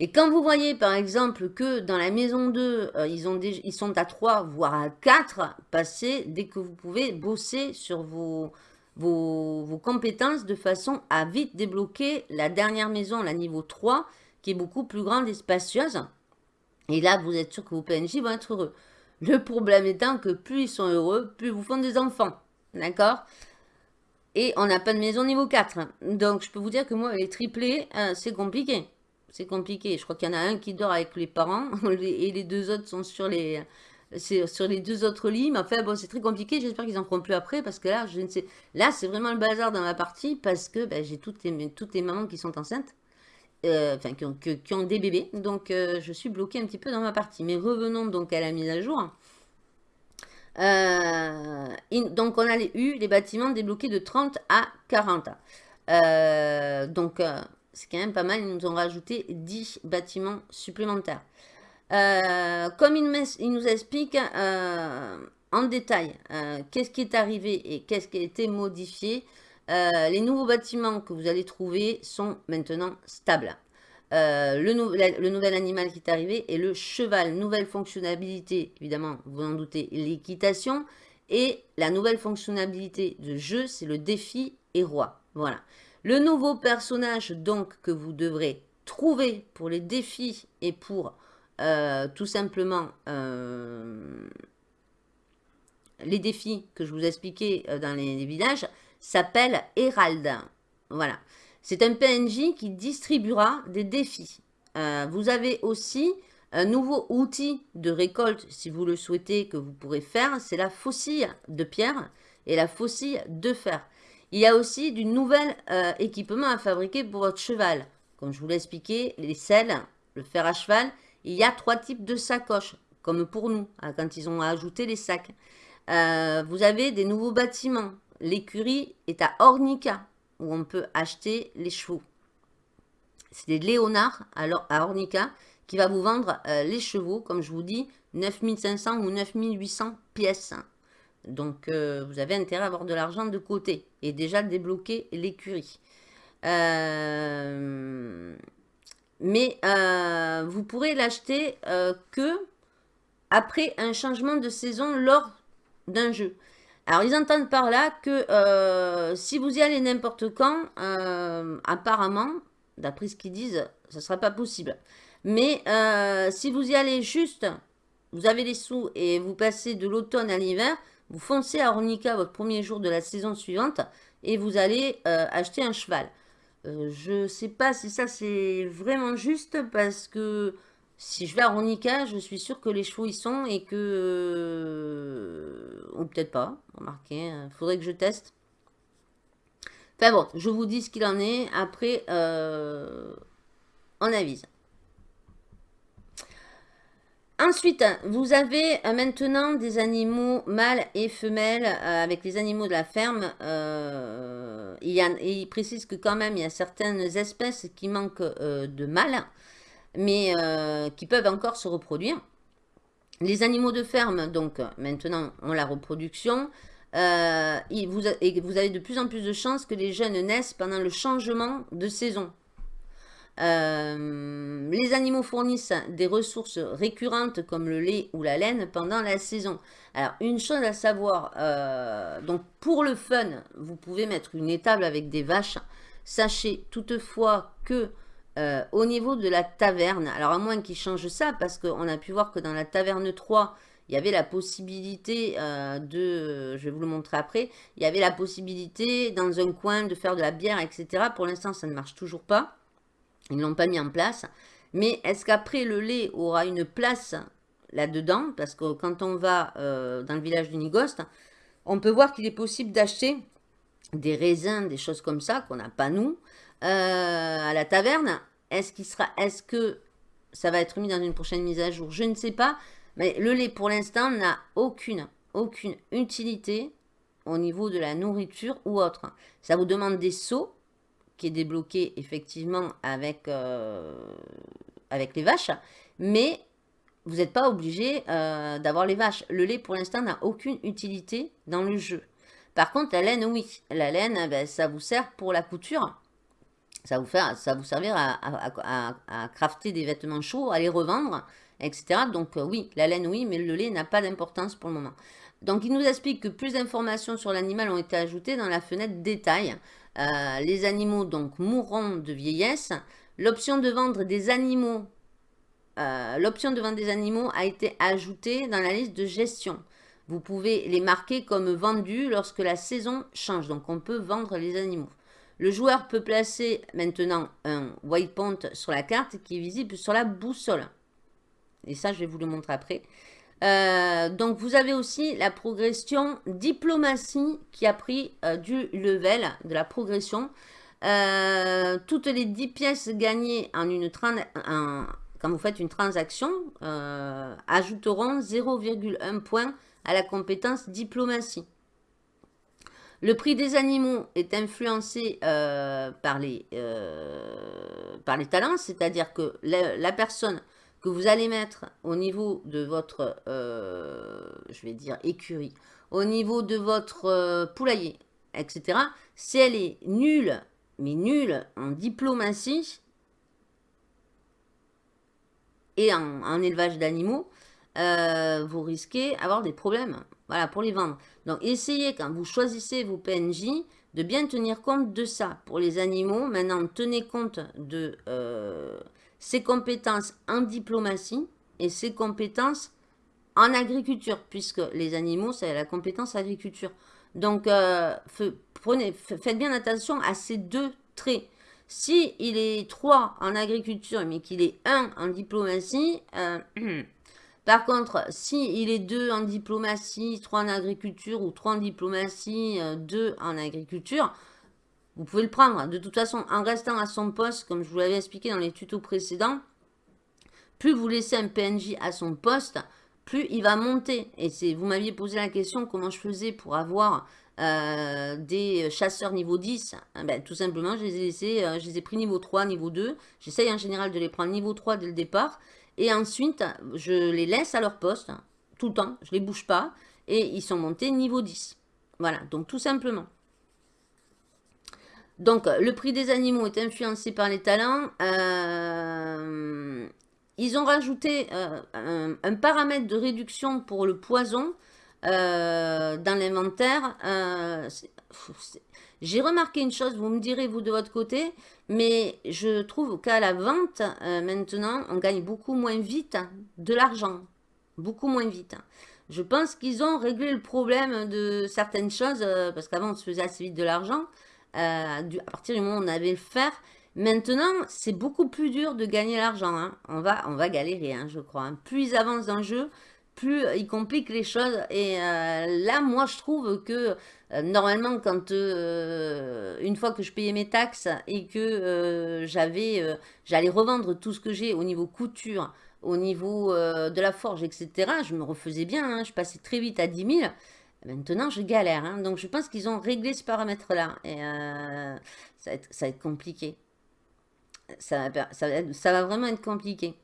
Et quand vous voyez par exemple que dans la maison 2, ils, ont ils sont à 3 voire à 4, passez dès que vous pouvez bosser sur vos, vos, compétences de façon à vite débloquer la dernière maison, la niveau 3, qui est beaucoup plus grande et spacieuse. Et là, vous êtes sûr que vos PNJ vont être heureux. Le problème étant que plus ils sont heureux, plus vous font des enfants. D'accord? Et on n'a pas de maison niveau 4. Donc, je peux vous dire que moi, les triplés, euh, c'est compliqué. C'est compliqué. Je crois qu'il y en a un qui dort avec les parents et les deux autres sont sur les, sur les deux autres lits. Mais enfin, bon, c'est très compliqué. J'espère qu'ils en feront plus après parce que là, je ne sais. Là, c'est vraiment le bazar dans ma partie parce que ben, j'ai toutes les, toutes les mamans qui sont enceintes. Euh, qui, ont, des bébés. Donc, euh, je suis bloquée un petit peu dans ma partie. Mais revenons donc à la mise à jour. Euh, donc, on a eu les bâtiments débloqués de 30 à 40. donc, c'est quand même pas mal. Ils nous ont rajouté 10 bâtiments supplémentaires. Comme il, nous explique en détail qu'est-ce qui est arrivé et qu'est-ce qui a été modifié, les nouveaux bâtiments que vous allez trouver sont maintenant stables. Le, le, nouvel animal qui est arrivé est le cheval. Nouvelle fonctionnalité, évidemment, vous en doutez, l'équitation. Et la nouvelle fonctionnalité de jeu, c'est le défi et roi. Voilà. Le nouveau personnage, donc, que vous devrez trouver pour les défis et pour euh, tout simplement euh, les défis que je vous ai expliqués euh, dans les, villages s'appelle Hérald. Voilà. C'est un PNJ qui distribuera des défis. vous avez aussi un nouveau outil de récolte, si vous le souhaitez, que vous pourrez faire. C'est la faucille de pierre et la faucille de fer. Il y a aussi du nouvel équipement à fabriquer pour votre cheval. Comme je vous l'ai expliqué, les selles, le fer à cheval il y a trois types de sacoches, comme pour nous, hein, quand ils ont ajouté les sacs. Euh, vous avez des nouveaux bâtiments. L'écurie est à Ornica, où on peut acheter les chevaux. C'est Léonard à Ornica qui va vous vendre euh, les chevaux, comme je vous dis, 9500 ou 9800 pièces. Donc, euh, vous avez intérêt à avoir de l'argent de côté et déjà débloquer l'écurie. Euh, mais vous pourrez l'acheter que après un changement de saison lors d'un jeu. Alors, ils entendent par là que euh, si vous y allez n'importe quand, apparemment, d'après ce qu'ils disent, ce ne sera pas possible. Mais si vous y allez juste, vous avez les sous et vous passez de l'automne à l'hiver, vous foncez à Ornica votre premier jour de la saison suivante et vous allez acheter un cheval. Euh, je sais pas si ça c'est vraiment juste parce que si je vais à Ronica, je suis sûre que les chevaux y sont et que... Euh, ou peut-être pas, remarquez, il hein, faudrait que je teste. Enfin bon, je vous dis ce qu'il en est, après euh, on avise. Ensuite, vous avez euh, maintenant des animaux mâles et femelles avec les animaux de la ferme. Euh, il, précise que quand même, il y a certaines espèces qui manquent de mâles, mais qui peuvent encore se reproduire. Les animaux de ferme, donc maintenant, ont la reproduction. et vous avez de plus en plus de chances que les jeunes naissent pendant le changement de saison. Euh, les animaux fournissent des ressources récurrentes comme le lait ou la laine pendant la saison. Alors, une chose à savoir, euh, donc pour le fun, vous pouvez mettre une étable avec des vaches. Sachez toutefois que euh, au niveau de la taverne, alors à moins qu'ils changent ça, parce qu'on a pu voir que dans la taverne 3, il y avait la possibilité euh, de, je vais vous le montrer après, il y avait la possibilité dans un coin de faire de la bière, etc. Pour l'instant, ça ne marche toujours pas. Ils ne l'ont pas mis en place. Mais est-ce qu'après, le lait aura une place là-dedans? Parce que quand on va euh, dans le village de Nigost, on peut voir qu'il est possible d'acheter des raisins, des choses comme ça, qu'on n'a pas nous, euh, à la taverne. Est-ce qu'il sera, est-ce que ça va être mis dans une prochaine mise à jour? Je ne sais pas. Mais le lait, pour l'instant, n'a aucune, aucune utilité au niveau de la nourriture ou autre. Ça vous demande des seaux, qui est débloqué effectivement avec, euh, avec les vaches, mais vous n'êtes pas obligé euh, d'avoir les vaches. Le lait, pour l'instant, n'a aucune utilité dans le jeu. Par contre, la laine, oui. La laine, eh ben, ça vous sert pour la couture. Ça vous, fait, ça vous servir à, crafter des vêtements chauds, à les revendre, etc. Donc euh, oui, la laine, oui, mais le lait n'a pas d'importance pour le moment. Donc il nous explique que plus d'informations sur l'animal ont été ajoutées dans la fenêtre détail. Euh, les animaux donc mourront de vieillesse. Euh, l'option de vendre des animaux a été ajoutée dans la liste de gestion. Vous pouvez les marquer comme vendus lorsque la saison change. Donc, on peut vendre les animaux. Le joueur peut placer maintenant un waypoint sur la carte qui est visible sur la boussole. Et ça, je vais vous le montrer après. Euh, donc, vous avez aussi la progression diplomatie qui a pris euh, du level, de la progression. toutes les 10 pièces gagnées en une, quand vous faites une transaction, euh, ajouteront 0,1 point à la compétence diplomatie. Le prix des animaux est influencé euh, par, les, euh, par les talents, c'est-à-dire que la, personne que vous allez mettre au niveau de votre, je vais dire écurie, au niveau de votre poulailler, etc., si elle est nulle, mais nulle en diplomatie, et en, élevage d'animaux, euh, vous risquez avoir des problèmes voilà, pour les vendre. Donc, essayez, quand vous choisissez vos PNJ, de bien tenir compte de ça. Pour les animaux, maintenant, tenez compte de euh, ses compétences en diplomatie et ses compétences en agriculture, puisque les animaux, c'est la compétence agriculture. Donc, euh, prenez, faites bien attention à ces deux traits. Si il est 3 en agriculture, mais qu'il est 1 en diplomatie, euh, par contre, si il est 2 en diplomatie, 3 en agriculture, ou 3 en diplomatie, 2 euh, en agriculture, vous pouvez le prendre. De toute façon, en restant à son poste, comme je vous l'avais expliqué dans les tutos précédents, plus vous laissez un PNJ à son poste, plus il va monter. Et vous m'aviez posé la question comment je faisais pour avoir euh, des chasseurs niveau 10, hein, ben, tout simplement, je les ai laissés, euh, je les ai pris niveau 3, niveau 2. J'essaye en général de les prendre niveau 3 dès le départ. Et ensuite, je les laisse à leur poste, tout le temps, je les bouge pas. Et ils sont montés niveau 10. Voilà, donc tout simplement. Donc, le prix des animaux est influencé par les talents. Euh, ils ont rajouté un, paramètre de réduction pour le poison. Euh, dans l'inventaire. Euh, j'ai remarqué une chose, vous me direz vous de votre côté, mais je trouve qu'à la vente, euh, maintenant, on gagne beaucoup moins vite de l'argent. Beaucoup moins vite. Je pense qu'ils ont réglé le problème de certaines choses, parce qu'avant, on se faisait assez vite de l'argent. à partir du moment où on avait le fer, Maintenant, c'est beaucoup plus dur de gagner l'argent. Hein. On, va, on va galérer, hein, je crois. Hein. Plus ils avancent dans le jeu, plus il complique les choses. Et euh, là, moi, je trouve que euh, normalement, quand euh, une fois que je payais mes taxes et que j'avais, j'allais revendre tout ce que j'ai au niveau couture, au niveau de la forge, etc., je me refaisais bien. Hein. je passais très vite à 10 000. Maintenant, je galère. Hein. donc, je pense qu'ils ont réglé ce paramètre-là. Ça va, être, compliqué. Ça va vraiment être compliqué.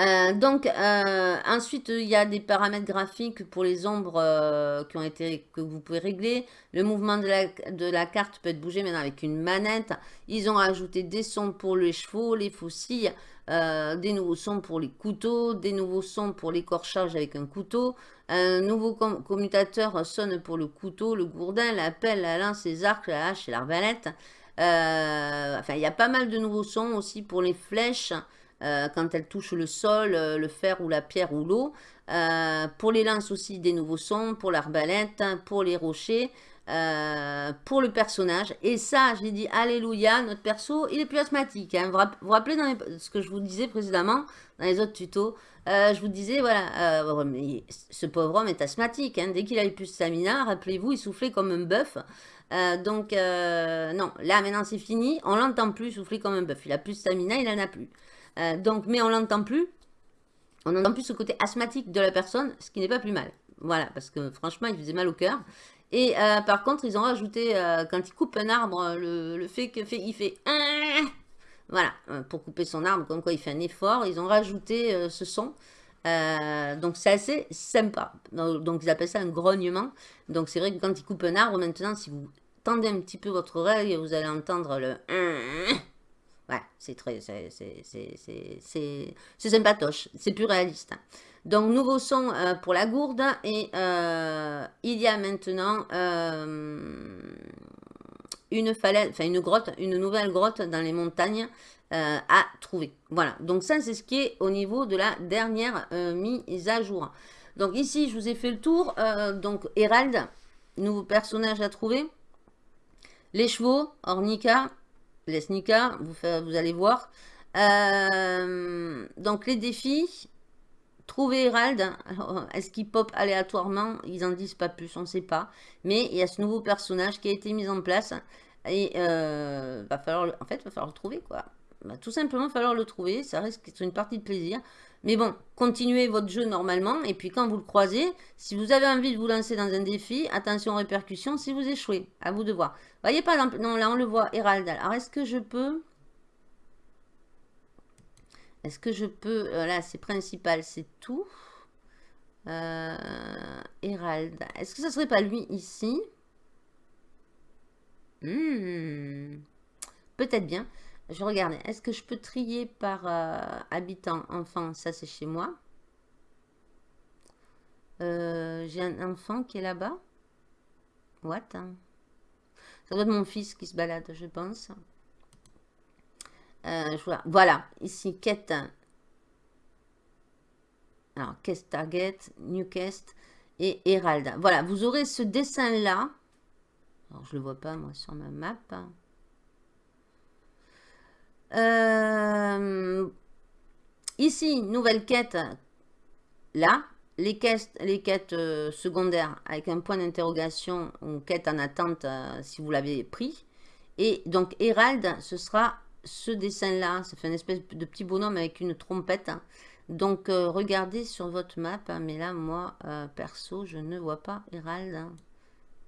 Euh, donc, euh, ensuite, il y a des paramètres graphiques pour les ombres euh, qui ont été, que vous pouvez régler. Le mouvement de la, de la, carte peut être bougé maintenant avec une manette. Ils ont rajouté des sons pour les chevaux, les faucilles, des nouveaux sons pour les couteaux, des nouveaux sons pour l'écorchage avec un couteau. Un nouveau commutateur sonne pour le couteau, le gourdin, la pelle, la lance, les arcs, la hache et l'arbalète. enfin, il y a pas mal de nouveaux sons aussi pour les flèches. Quand elles touchent le sol, le fer ou la pierre ou l'eau. pour les lances aussi, des nouveaux sons. Pour l'arbalète, pour les rochers. Euh, pour le personnage. Et ça, j'ai dit, alléluia, notre perso, il est plus asthmatique. Hein. Vous vous rappelez dans ce que je vous disais précédemment, dans les autres tutos, euh, je vous disais, voilà, euh, ce pauvre homme est asthmatique. Hein. Dès qu'il a eu plus de stamina, rappelez-vous, il soufflait comme un bœuf. donc, non, là, maintenant, c'est fini. On l'entend plus souffler comme un bœuf. Il a plus de stamina, il en a plus. Donc, mais on l'entend plus. On n'entend plus ce côté asthmatique de la personne, ce qui n'est pas plus mal. Voilà, parce que franchement, il faisait mal au cœur. Et euh, par contre, ils ont rajouté, euh, quand ils coupent un arbre, le, fait qu'il fait, il fait voilà, euh, pour couper son arbre, comme quoi il fait un effort, ils ont rajouté ce son. donc c'est assez sympa. Donc, ils appellent ça un grognement. Donc c'est vrai que quand ils coupent un arbre, maintenant, si vous tendez un petit peu votre oreille, vous allez entendre le Ouais, c'est très, c'est sympatoche, c'est plus réaliste. Donc, nouveau son euh, pour la gourde. Et euh, il y a maintenant euh, une falaise, enfin une grotte, une nouvelle grotte dans les montagnes à trouver. Voilà, donc ça c'est ce qui est au niveau de la dernière mise à jour. Donc ici, je vous ai fait le tour. donc, Hérald, nouveau personnage à trouver. Les chevaux, Ornica, les vous, allez voir. donc les défis, Trouver Hérald, est-ce qu'il pop aléatoirement? Ils en disent pas plus, on ne sait pas. Mais il y a ce nouveau personnage qui a été mis en place. Et euh, va falloir, en fait, il va falloir le trouver, quoi. Va tout simplement falloir le trouver. Ça risque d'être une partie de plaisir. Mais bon, continuez votre jeu normalement. Et puis quand vous le croisez, si vous avez envie de vous lancer dans un défi, attention aux répercussions si vous échouez. À vous de voir. Voyez par exemple, non là on le voit, Hérald. Alors est-ce que je peux... Est-ce que je peux... Euh, là, c'est principal, c'est tout. Euh. Est-ce que ça serait pas lui ici? Hmm. Peut-être bien. Je regarde. Est-ce que je peux trier par euh, habitant? Enfant, ça c'est chez moi. J'ai un enfant qui est là-bas. What? Ça doit être mon fils qui se balade, je pense. Euh, voilà, ici, quête. Alors, quest target, new et Herald. Voilà, vous aurez ce dessin-là. Alors, je ne le vois pas, moi, sur ma map. Euh, ici, nouvelle quête. Là, les quêtes, euh, secondaires avec un point d'interrogation ou quête en attente si vous l'avez pris. Et donc, Herald, ce sera ce dessin-là, ça fait une espèce de petit bonhomme avec une trompette. Donc, euh, regardez sur votre map. Hein, mais là, moi, euh, perso, je ne vois pas Hérald.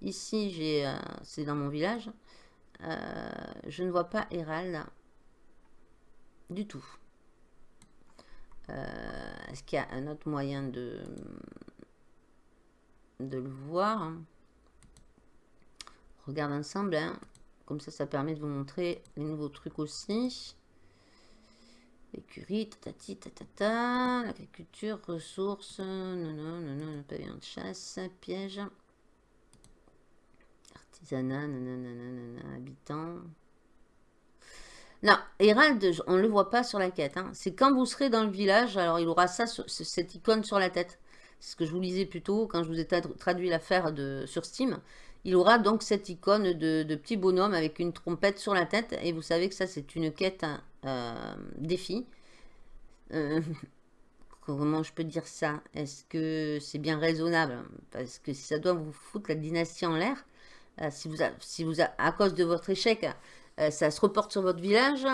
Ici, j'ai, euh, c'est dans mon village. je ne vois pas Hérald du tout. Est-ce qu'il y a un autre moyen de, de le voir Regarde ensemble. Hein. Comme ça, ça permet de vous montrer les nouveaux trucs aussi. Écurie, tatati, tatata, l'agriculture, ressources, non, non, non, non, pavillon de chasse, piège, artisanat, non, non, non, non, Hérald, on ne le voit pas sur la quête. Hein. C'est quand vous serez dans le village, alors il aura ça, cette icône sur la tête. C'est ce que je vous lisais plus tôt quand je vous ai traduit l'affaire sur Steam il aura donc cette icône de, petit bonhomme avec une trompette sur la tête. Et vous savez que ça, c'est une quête euh, défi. Euh, comment je peux dire ça? Est-ce que c'est bien raisonnable? Parce que si ça doit vous foutre la dynastie en l'air, euh, si, vous, si vous à cause de votre échec, ça se reporte sur votre village,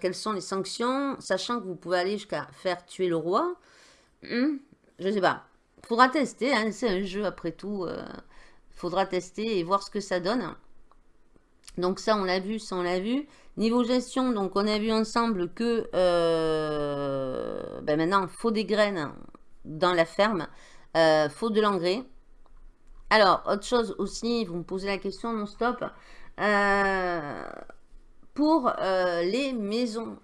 quelles sont les sanctions Sachant que vous pouvez aller jusqu'à faire tuer le roi? Hmm, je sais pas. Faudra tester, hein, c'est un jeu après tout faudra tester et voir ce que ça donne. Donc ça, on l'a vu, ça, on l'a vu. Niveau gestion, donc on a vu ensemble que euh, ben maintenant, il faut des graines dans la ferme. Euh, faut de l'engrais. Alors, autre chose aussi, vous me posez la question non-stop. Euh, pour les maisons,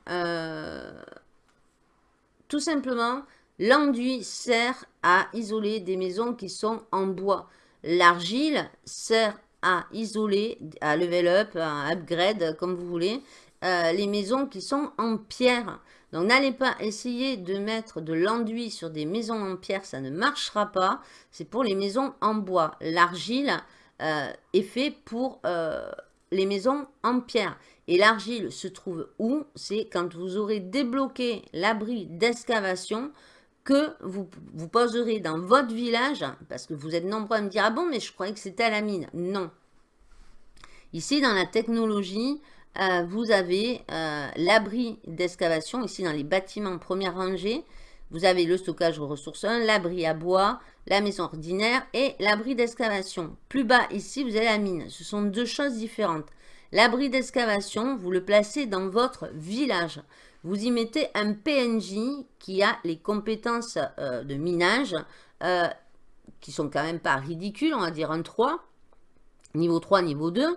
tout simplement, l'enduit sert à isoler des maisons qui sont en bois. L'argile sert à isoler, à level up, à upgrade, comme vous voulez, euh, les maisons qui sont en pierre. Donc n'allez pas essayer de mettre de l'enduit sur des maisons en pierre, ça ne marchera pas. C'est pour les maisons en bois. L'argile euh, est fait pour euh, les maisons en pierre. Et l'argile se trouve où? C'est quand vous aurez débloqué l'abri d'excavation que vous, poserez dans votre village, parce que vous êtes nombreux à me dire « Ah bon, mais je croyais que c'était à la mine. » Non. Ici, dans la technologie, euh, vous avez euh, l'abri d'excavation, ici dans les bâtiments première rangée. Vous avez le stockage aux ressources 1, l'abri à bois, la maison ordinaire et l'abri d'excavation. Plus bas, ici, vous avez la mine. Ce sont deux choses différentes. L'abri d'excavation, vous le placez dans votre village. Vous y mettez un PNJ qui a les compétences euh, de minage, qui sont quand même pas ridicules, on va dire un 3, niveau 3, niveau 2.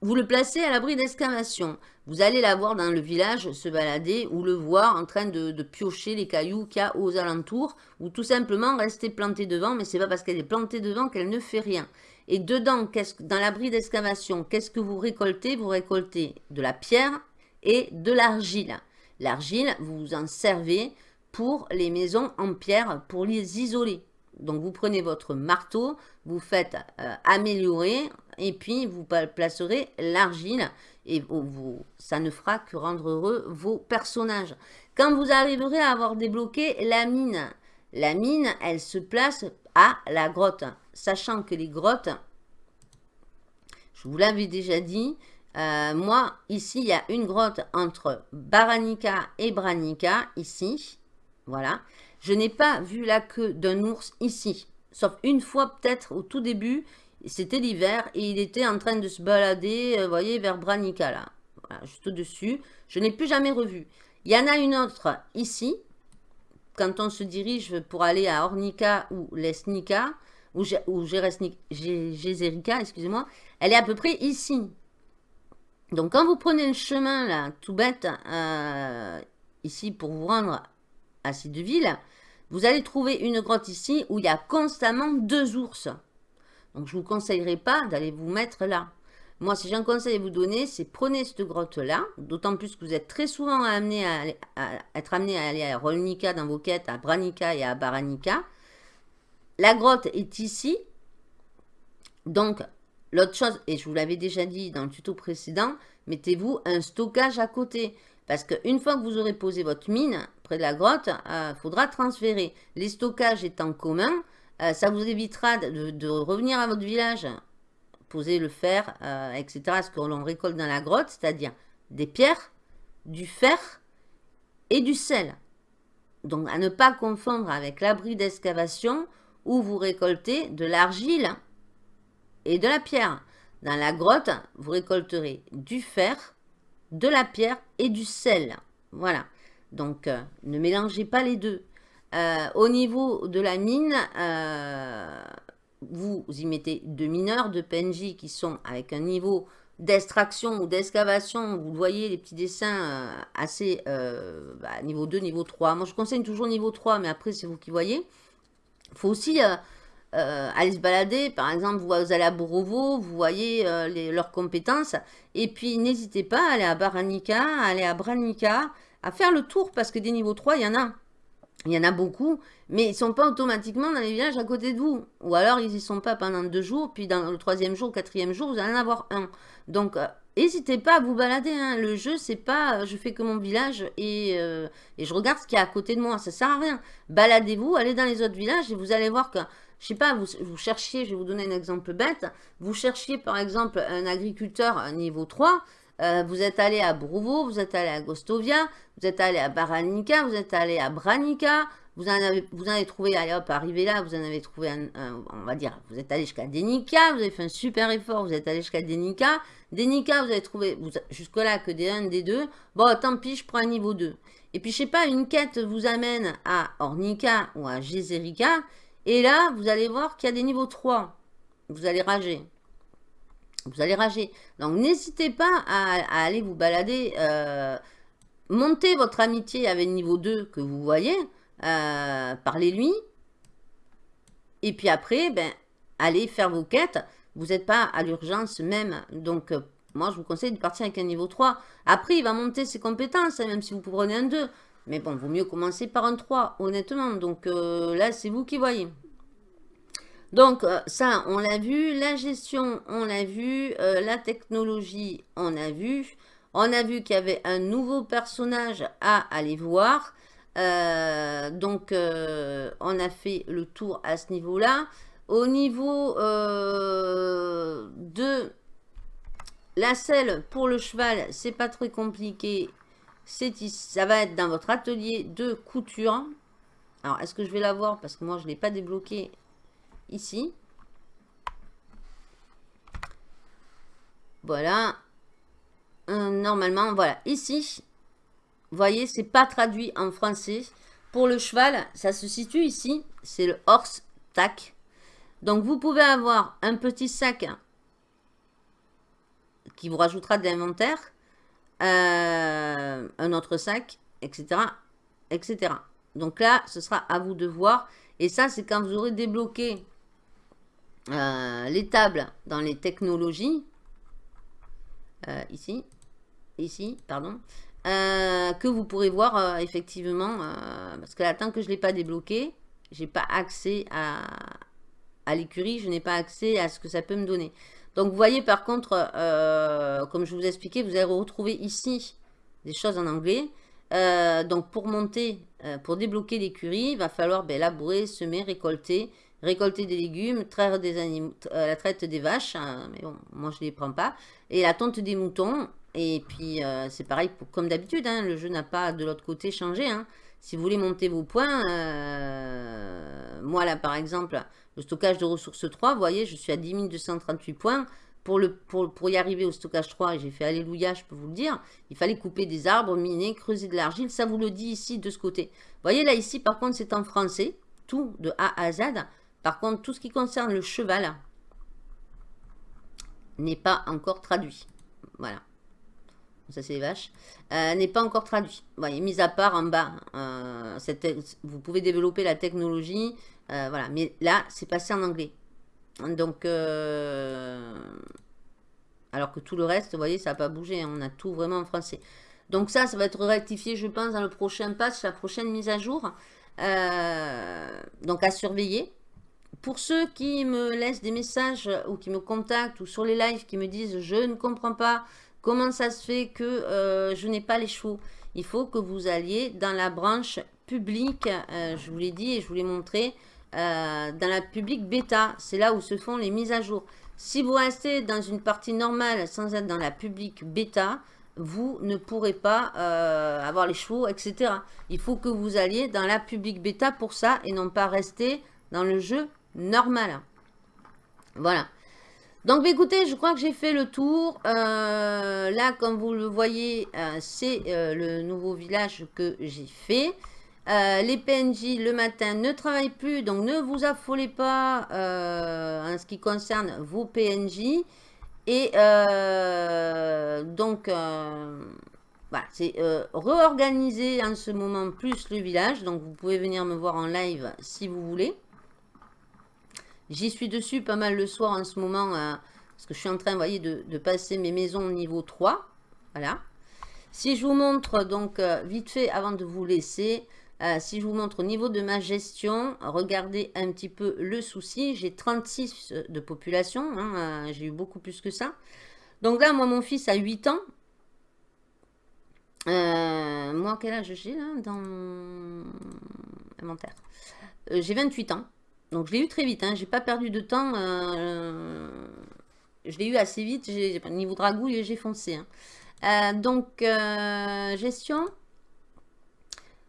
Vous le placez à l'abri d'excavation. Vous allez la voir dans le village se balader ou le voir en train de, piocher les cailloux qu'il y a aux alentours ou tout simplement rester plantée devant, mais c'est pas parce qu'elle est plantée devant qu'elle ne fait rien. Et dedans, dans l'abri d'excavation, qu'est-ce que vous récoltez? Vous récoltez de la pierre et de l'argile. L'argile, vous en servez pour les maisons en pierre, pour les isoler. Donc, vous prenez votre marteau, vous faites euh, améliorer et puis vous placerez l'argile et vous, ça ne fera que rendre heureux vos personnages. Quand vous arriverez à avoir débloqué la mine, la mine, elle se place à la grotte. Sachant que les grottes, je vous l'avais déjà dit, euh, moi, ici, il y a une grotte entre Baranica et Branica, ici. Voilà. Je n'ai pas vu la queue d'un ours ici. Sauf une fois peut-être au tout début, c'était l'hiver et il était en train de se balader, vous euh, voyez, vers Branica là. juste au-dessus. Je n'ai plus jamais revu. Il y en a une autre ici. Quand on se dirige pour aller à Ornica ou Lesnica, ou, excusez-moi, elle est à peu près ici. Donc quand vous prenez le chemin là, tout bête, euh, ici pour vous rendre à Cideville, vous allez trouver une grotte ici où il y a constamment deux ours. Donc, je ne vous conseillerais pas d'aller vous mettre là. Moi, si j'ai un conseil à vous donner, c'est prenez cette grotte-là, d'autant plus que vous êtes très souvent amené à, être amené à aller à Rolnica dans vos quêtes, à Branica et à Baranica. La grotte est ici. Donc, l'autre chose, et je vous l'avais déjà dit dans le tuto précédent, mettez-vous un stockage à côté. Parce qu'une fois que vous aurez posé votre mine près de la grotte, il euh, faudra transférer. Les stockages étant communs, euh, ça vous évitera de, revenir à votre village, poser le fer, euh, etc. Ce que l'on récolte dans la grotte, c'est-à-dire des pierres, du fer et du sel. Donc à ne pas confondre avec l'abri d'excavation où vous récoltez de l'argile et de la pierre. Dans la grotte, vous récolterez du fer, de la pierre et du sel. Voilà. Donc, euh, ne mélangez pas les deux. Euh, au niveau de la mine, euh, vous y mettez deux mineurs, deux PNJ qui sont avec un niveau d'extraction ou d'excavation. Vous voyez les petits dessins euh, assez bah, niveau 2, niveau 3. Moi, je conseille toujours niveau 3, mais après, c'est vous qui voyez. Il faut aussi aller se balader. Par exemple, vous allez à Borovo, vous voyez leurs compétences. Et puis, n'hésitez pas à aller à Baranica, à aller à Branica, à faire le tour parce que des niveaux 3, il y en a. Il y en a beaucoup, mais ils ne sont pas automatiquement dans les villages à côté de vous. Ou alors, ils n'y sont pas pendant deux jours, puis dans le troisième jour, quatrième jour, vous allez en avoir un. Donc, euh, n'hésitez pas à vous balader. Hein. Le jeu, c'est pas euh, je fais que mon village et, euh, et je regarde ce qu'il y a à côté de moi. Ça sert à rien. Baladez-vous, allez dans les autres villages et vous allez voir que, je sais pas, vous, vous cherchiez, je vais vous donner un exemple bête, vous cherchiez par exemple un agriculteur niveau 3, vous êtes allé à Brouvo, vous êtes allé à Gostovia, vous êtes allé à Baranica, vous êtes allé à Branica, vous en avez, trouvé, allez hop, arrivé là, vous en avez trouvé, un, on va dire, vous êtes allé jusqu'à Denica, vous avez fait un super effort, vous êtes allé jusqu'à Denica. Denica, vous avez trouvé jusque-là que des 1, des 2. Bon, tant pis, je prends un niveau 2. Et puis, je sais pas, une quête vous amène à Ornica ou à Gezerica. Et là, vous allez voir qu'il y a des niveaux 3. Vous allez rager. Vous allez rager. Donc, n'hésitez pas à, aller vous balader. Euh, montez votre amitié avec niveau 2 que vous voyez. Euh, parlez-lui. Et puis après, ben, allez faire vos quêtes. vous n'êtes pas à l'urgence même. Donc, moi, je vous conseille de partir avec un niveau 3. Après, il va monter ses compétences, hein, même si vous prenez un 2. Mais bon, vaut mieux commencer par un 3, honnêtement. Donc là, c'est vous qui voyez. Donc, ça, on l'a vu. La gestion, on l'a vu. la technologie, on a vu. On a vu qu'il y avait un nouveau personnage à aller voir. Euh, donc, euh, on a fait le tour à ce niveau-là. Au niveau euh, de la selle pour le cheval, c'est pas très compliqué. Ça va être dans votre atelier de couture. Alors, est-ce que je vais la voir Parce que moi, je ne l'ai pas débloqué ici. Voilà. normalement, voilà. Ici, vous voyez, c'est pas traduit en français. Pour le cheval, ça se situe ici. C'est le horse tac. Donc, vous pouvez avoir un petit sac qui vous rajoutera de l'inventaire. Euh, un autre sac, etc., etc. Donc là, ce sera à vous de voir. Et ça, c'est quand vous aurez débloqué euh, les tables dans les technologies. Euh, ici. Ici, pardon. Euh, que vous pourrez voir effectivement, parce que là, tant que je ne l'ai pas débloqué, j'ai pas accès à, à l'écurie, je n'ai pas accès à ce que ça peut me donner. Donc vous voyez par contre, comme je vous ai vous allez retrouver ici des choses en anglais. donc pour monter, pour débloquer l'écurie, il va falloir ben, labourer, semer, récolter, récolter des légumes, traire des animaux, la traite des vaches, hein, mais bon, moi je ne les prends pas, et la tonte des moutons, et puis, euh, c'est pareil, comme d'habitude, hein, le jeu n'a pas de l'autre côté changé. Hein. Si vous voulez monter vos points, euh, moi là par exemple, le stockage de ressources 3, vous voyez, je suis à 10 238 points. Pour, le, pour, pour y arriver au stockage 3, et j'ai fait alléluia, je peux vous le dire, il fallait couper des arbres, miner, creuser de l'argile, ça vous le dit ici de ce côté. Vous voyez là ici, par contre, c'est en français, tout de A à Z. Par contre, tout ce qui concerne le cheval n'est pas encore traduit. Voilà ça c'est les vaches, euh, n'est pas encore traduit. Voyez, mis à part en bas, euh, vous pouvez développer la technologie, euh, voilà, mais là c'est passé en anglais. Donc, alors que tout le reste, vous voyez, ça n'a pas bougé, hein, on a tout vraiment en français. Donc ça, ça va être rectifié, je pense, dans le prochain patch, la prochaine mise à jour. donc à surveiller. Pour ceux qui me laissent des messages ou qui me contactent ou sur les lives qui me disent « je ne comprends pas, Comment ça se fait que euh, je n'ai pas les chevaux Il faut que vous alliez dans la branche publique, euh, je vous l'ai dit et je vous l'ai montré, euh, dans la publique bêta. C'est là où se font les mises à jour. Si vous restez dans une partie normale sans être dans la publique bêta, vous ne pourrez pas avoir les chevaux, etc. Il faut que vous alliez dans la publique bêta pour ça et non pas rester dans le jeu normal. Voilà. Donc, bah, écoutez, je crois que j'ai fait le tour. Euh, là, comme vous le voyez, euh, c'est euh, le nouveau village que j'ai fait. les PNJ, le matin, ne travaillent plus. Donc, ne vous affolez pas en ce qui concerne vos PNJ. Et donc, voilà, c'est réorganiser en ce moment plus le village. Donc, vous pouvez venir me voir en live si vous voulez. J'y suis dessus pas mal le soir en ce moment, euh, parce que je suis en train, voyez, de, passer mes maisons au niveau 3. Voilà. Si je vous montre, donc, euh, vite fait, avant de vous laisser, euh, si je vous montre au niveau de ma gestion, regardez un petit peu le souci. J'ai 36 de population, hein, j'ai eu beaucoup plus que ça. Donc là, moi, mon fils a 8 ans. moi, quel âge j'ai là dans inventaire? J'ai 28 ans. Donc je l'ai eu très vite, hein. j'ai pas perdu de temps. Euh, je l'ai eu assez vite, niveau dragouille, j'ai foncé. Hein. Euh, donc, euh, gestion.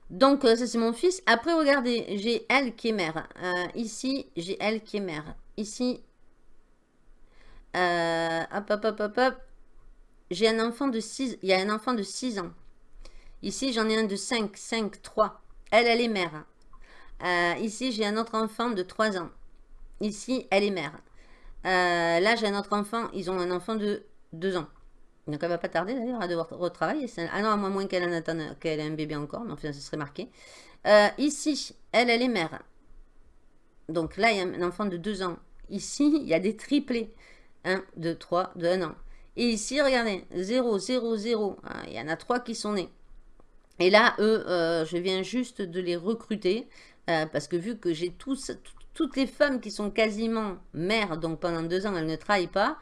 Donc, ça c'est mon fils. Après, regardez, j'ai elle qui est mère. ici, j'ai elle qui est mère. Ici, hop, hop, hop, hop, hop. J'ai un enfant de 6, il y a un enfant de 6 ans. Ici, j'en ai un de 5, 5, 3. Elle, elle est mère. Euh, ici, j'ai un autre enfant de 3 ans. Ici, elle est mère. Euh, là, j'ai un autre enfant. Ils ont un enfant de 2 ans. Donc, elle va pas tarder d'ailleurs à devoir retravailler. Ah non, à moins qu'elle ait un bébé encore. Mais enfin, ce serait marqué. Euh, ici, elle, elle est mère. Donc là, il y a un enfant de 2 ans Ici, il y a des triplés. 1, 2, 3, de 1 an. Et ici, regardez, 0, 0, 0. Il y en a 3 qui sont nés. Et là, eux, je viens juste de les recruter. Euh, parce que vu que j'ai toutes les femmes qui sont quasiment mères, donc pendant deux ans, elles ne travaillent pas,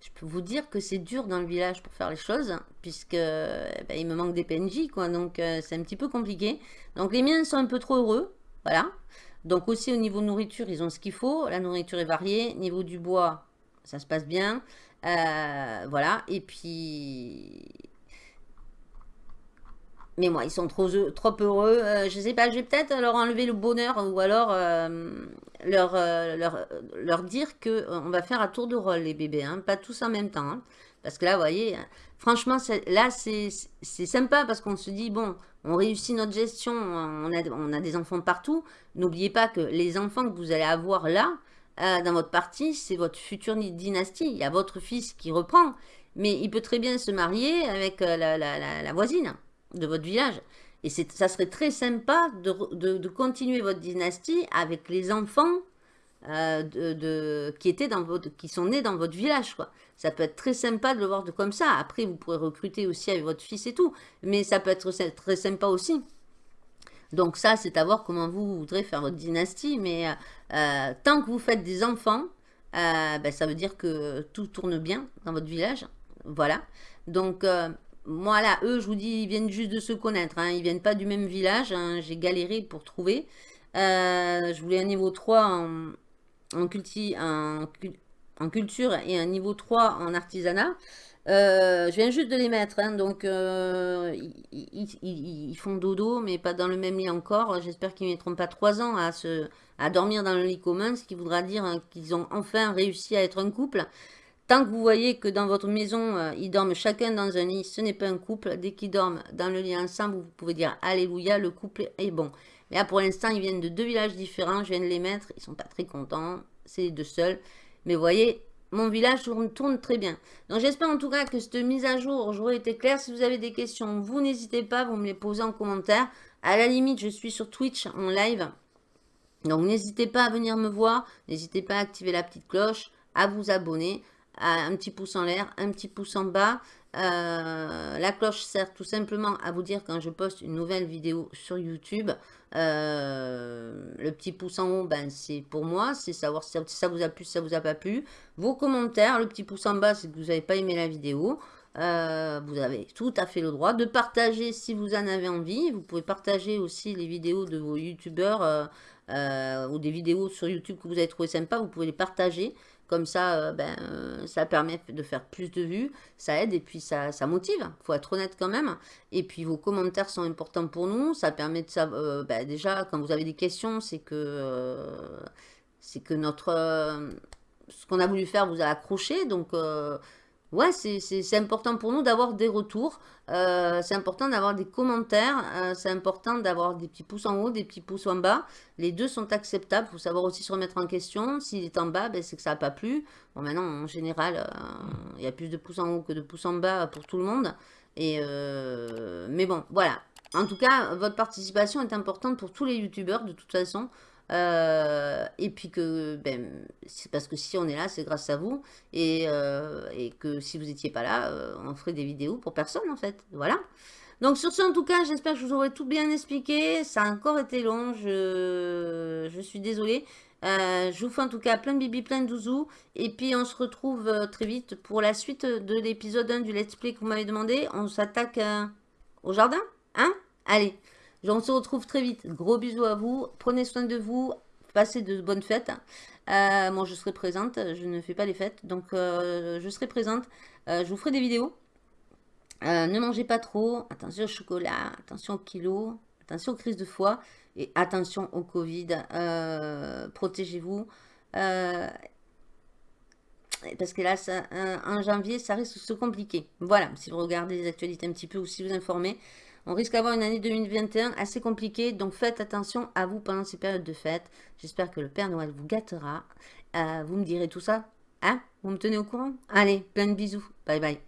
je peux vous dire que c'est dur dans le village pour faire les choses, puisque eh ben, il me manque des PNJ, quoi, donc euh, c'est un petit peu compliqué. Donc les miens sont un peu trop heureux, voilà. Donc aussi au niveau nourriture, ils ont ce qu'il faut, la nourriture est variée, niveau du bois, ça se passe bien, euh, voilà. Et puis mais moi, ils sont trop, heureux. Euh, je sais pas, je vais peut-être leur enlever le bonheur ou alors euh, leur, euh, leur, dire que on va faire à tour de rôle les bébés, hein, pas tous en même temps. Hein. parce que là, vous voyez, franchement, là, c'est sympa parce qu'on se dit, bon, on réussit notre gestion, on a, des enfants partout. N'oubliez pas que les enfants que vous allez avoir là, dans votre partie, c'est votre future dynastie. Il y a votre fils qui reprend, mais il peut très bien se marier avec la voisine de votre village. Et ça serait très sympa de, continuer votre dynastie avec les enfants euh, de, qui, étaient dans votre, qui sont nés dans votre village. Quoi. Ça peut être très sympa de le voir de comme ça. Après, vous pourrez recruter aussi avec votre fils et tout. Mais ça peut être très sympa aussi. Donc ça, c'est à voir comment vous voudrez faire votre dynastie. Mais euh, euh, tant que vous faites des enfants, ben, ça veut dire que tout tourne bien dans votre village. Voilà. Donc moi là, eux, je vous dis, ils viennent juste de se connaître. Hein. Ils viennent pas du même village. Hein. J'ai galéré pour trouver. Euh, je voulais un niveau 3 en, culture et un niveau 3 en artisanat. Euh, je viens juste de les mettre, hein. donc euh, ils, font dodo, mais pas dans le même lit encore. J'espère qu'ils ne mettront pas 3 ans à, dormir dans le lit commun, ce qui voudra dire qu'ils ont enfin réussi à être un couple. Tant que vous voyez que dans votre maison, euh, ils dorment chacun dans un lit, ce n'est pas un couple. Dès qu'ils dorment dans le lit ensemble, vous pouvez dire Alléluia, le couple est bon. Mais là, pour l'instant, ils viennent de deux villages différents. Je viens de les mettre. Ils sont pas très contents. C'est les deux seuls. Mais vous voyez, mon village tourne, très bien. Donc, j'espère en tout cas que cette mise à jour, j'aurais été claire. Si vous avez des questions, vous n'hésitez pas. Vous me les posez en commentaire. À la limite, je suis sur Twitch en live. Donc, n'hésitez pas à venir me voir. N'hésitez pas à activer la petite cloche, à vous abonner un petit pouce en l'air, un petit pouce en bas. Euh, la cloche sert tout simplement à vous dire quand je poste une nouvelle vidéo sur YouTube. Euh, le petit pouce en haut, ben, c'est pour moi, c'est savoir si ça vous a plu, si ça vous a pas plu. Vos commentaires, le petit pouce en bas, c'est que vous n'avez pas aimé la vidéo. Euh, vous avez tout à fait le droit de partager si vous en avez envie. Vous pouvez partager aussi les vidéos de vos youtubeurs ou des vidéos sur YouTube que vous avez trouvé sympa. Vous pouvez les partager. Comme ça, euh, ben, euh, ça permet de faire plus de vues, ça aide et puis ça, ça motive. Il faut être honnête quand même. Et puis vos commentaires sont importants pour nous. Ça permet de savoir, euh, ben, déjà, quand vous avez des questions, c'est que, c'est que notre, ce qu'on a voulu faire vous a accroché. Donc, ouais, c'est important pour nous d'avoir des retours. Euh, c'est important d'avoir des commentaires. Euh, c'est important d'avoir des petits pouces en haut, des petits pouces en bas. Les deux sont acceptables. Il faut savoir aussi se remettre en question. S'il est en bas, ben, c'est que ça n'a pas plu. Bon, maintenant, en général, euh, il y a plus de pouces en haut que de pouces en bas pour tout le monde. Et mais bon, voilà. En tout cas, votre participation est importante pour tous les youtubeurs de toute façon. Euh, et puis que, ben, c'est parce que si on est là, c'est grâce à vous. Et, euh, et que si vous n'étiez pas là, euh, on ferait des vidéos pour personne, en fait. Voilà. Donc sur ce, en tout cas, j'espère que je vous aurai tout bien expliqué. Ça a encore été long, je, je suis désolée. je vous fais en tout cas plein de bibi, plein de douzou. Et puis on se retrouve très vite pour la suite de l'épisode 1 du let's play que vous m'avez demandé. On s'attaque au jardin Hein? Allez on se retrouve très vite. Gros bisous à vous. Prenez soin de vous. Passez de bonnes fêtes. Euh, moi, je serai présente. Je ne fais pas les fêtes. Donc, euh, je serai présente. Euh, je vous ferai des vidéos. ne mangez pas trop. Attention au chocolat. Attention au kilo. Attention aux crises de foie. Et attention au Covid. Protégez-vous. parce que là, en janvier, ça risque de se compliquer. Voilà, si vous regardez les actualités un petit peu ou si vous informez, on risque d'avoir une année 2021 assez compliquée, donc faites attention à vous pendant ces périodes de fête. J'espère que le Père Noël vous gâtera. Euh, vous me direz tout ça Hein? Vous me tenez au courant? Allez, plein de bisous. Bye bye.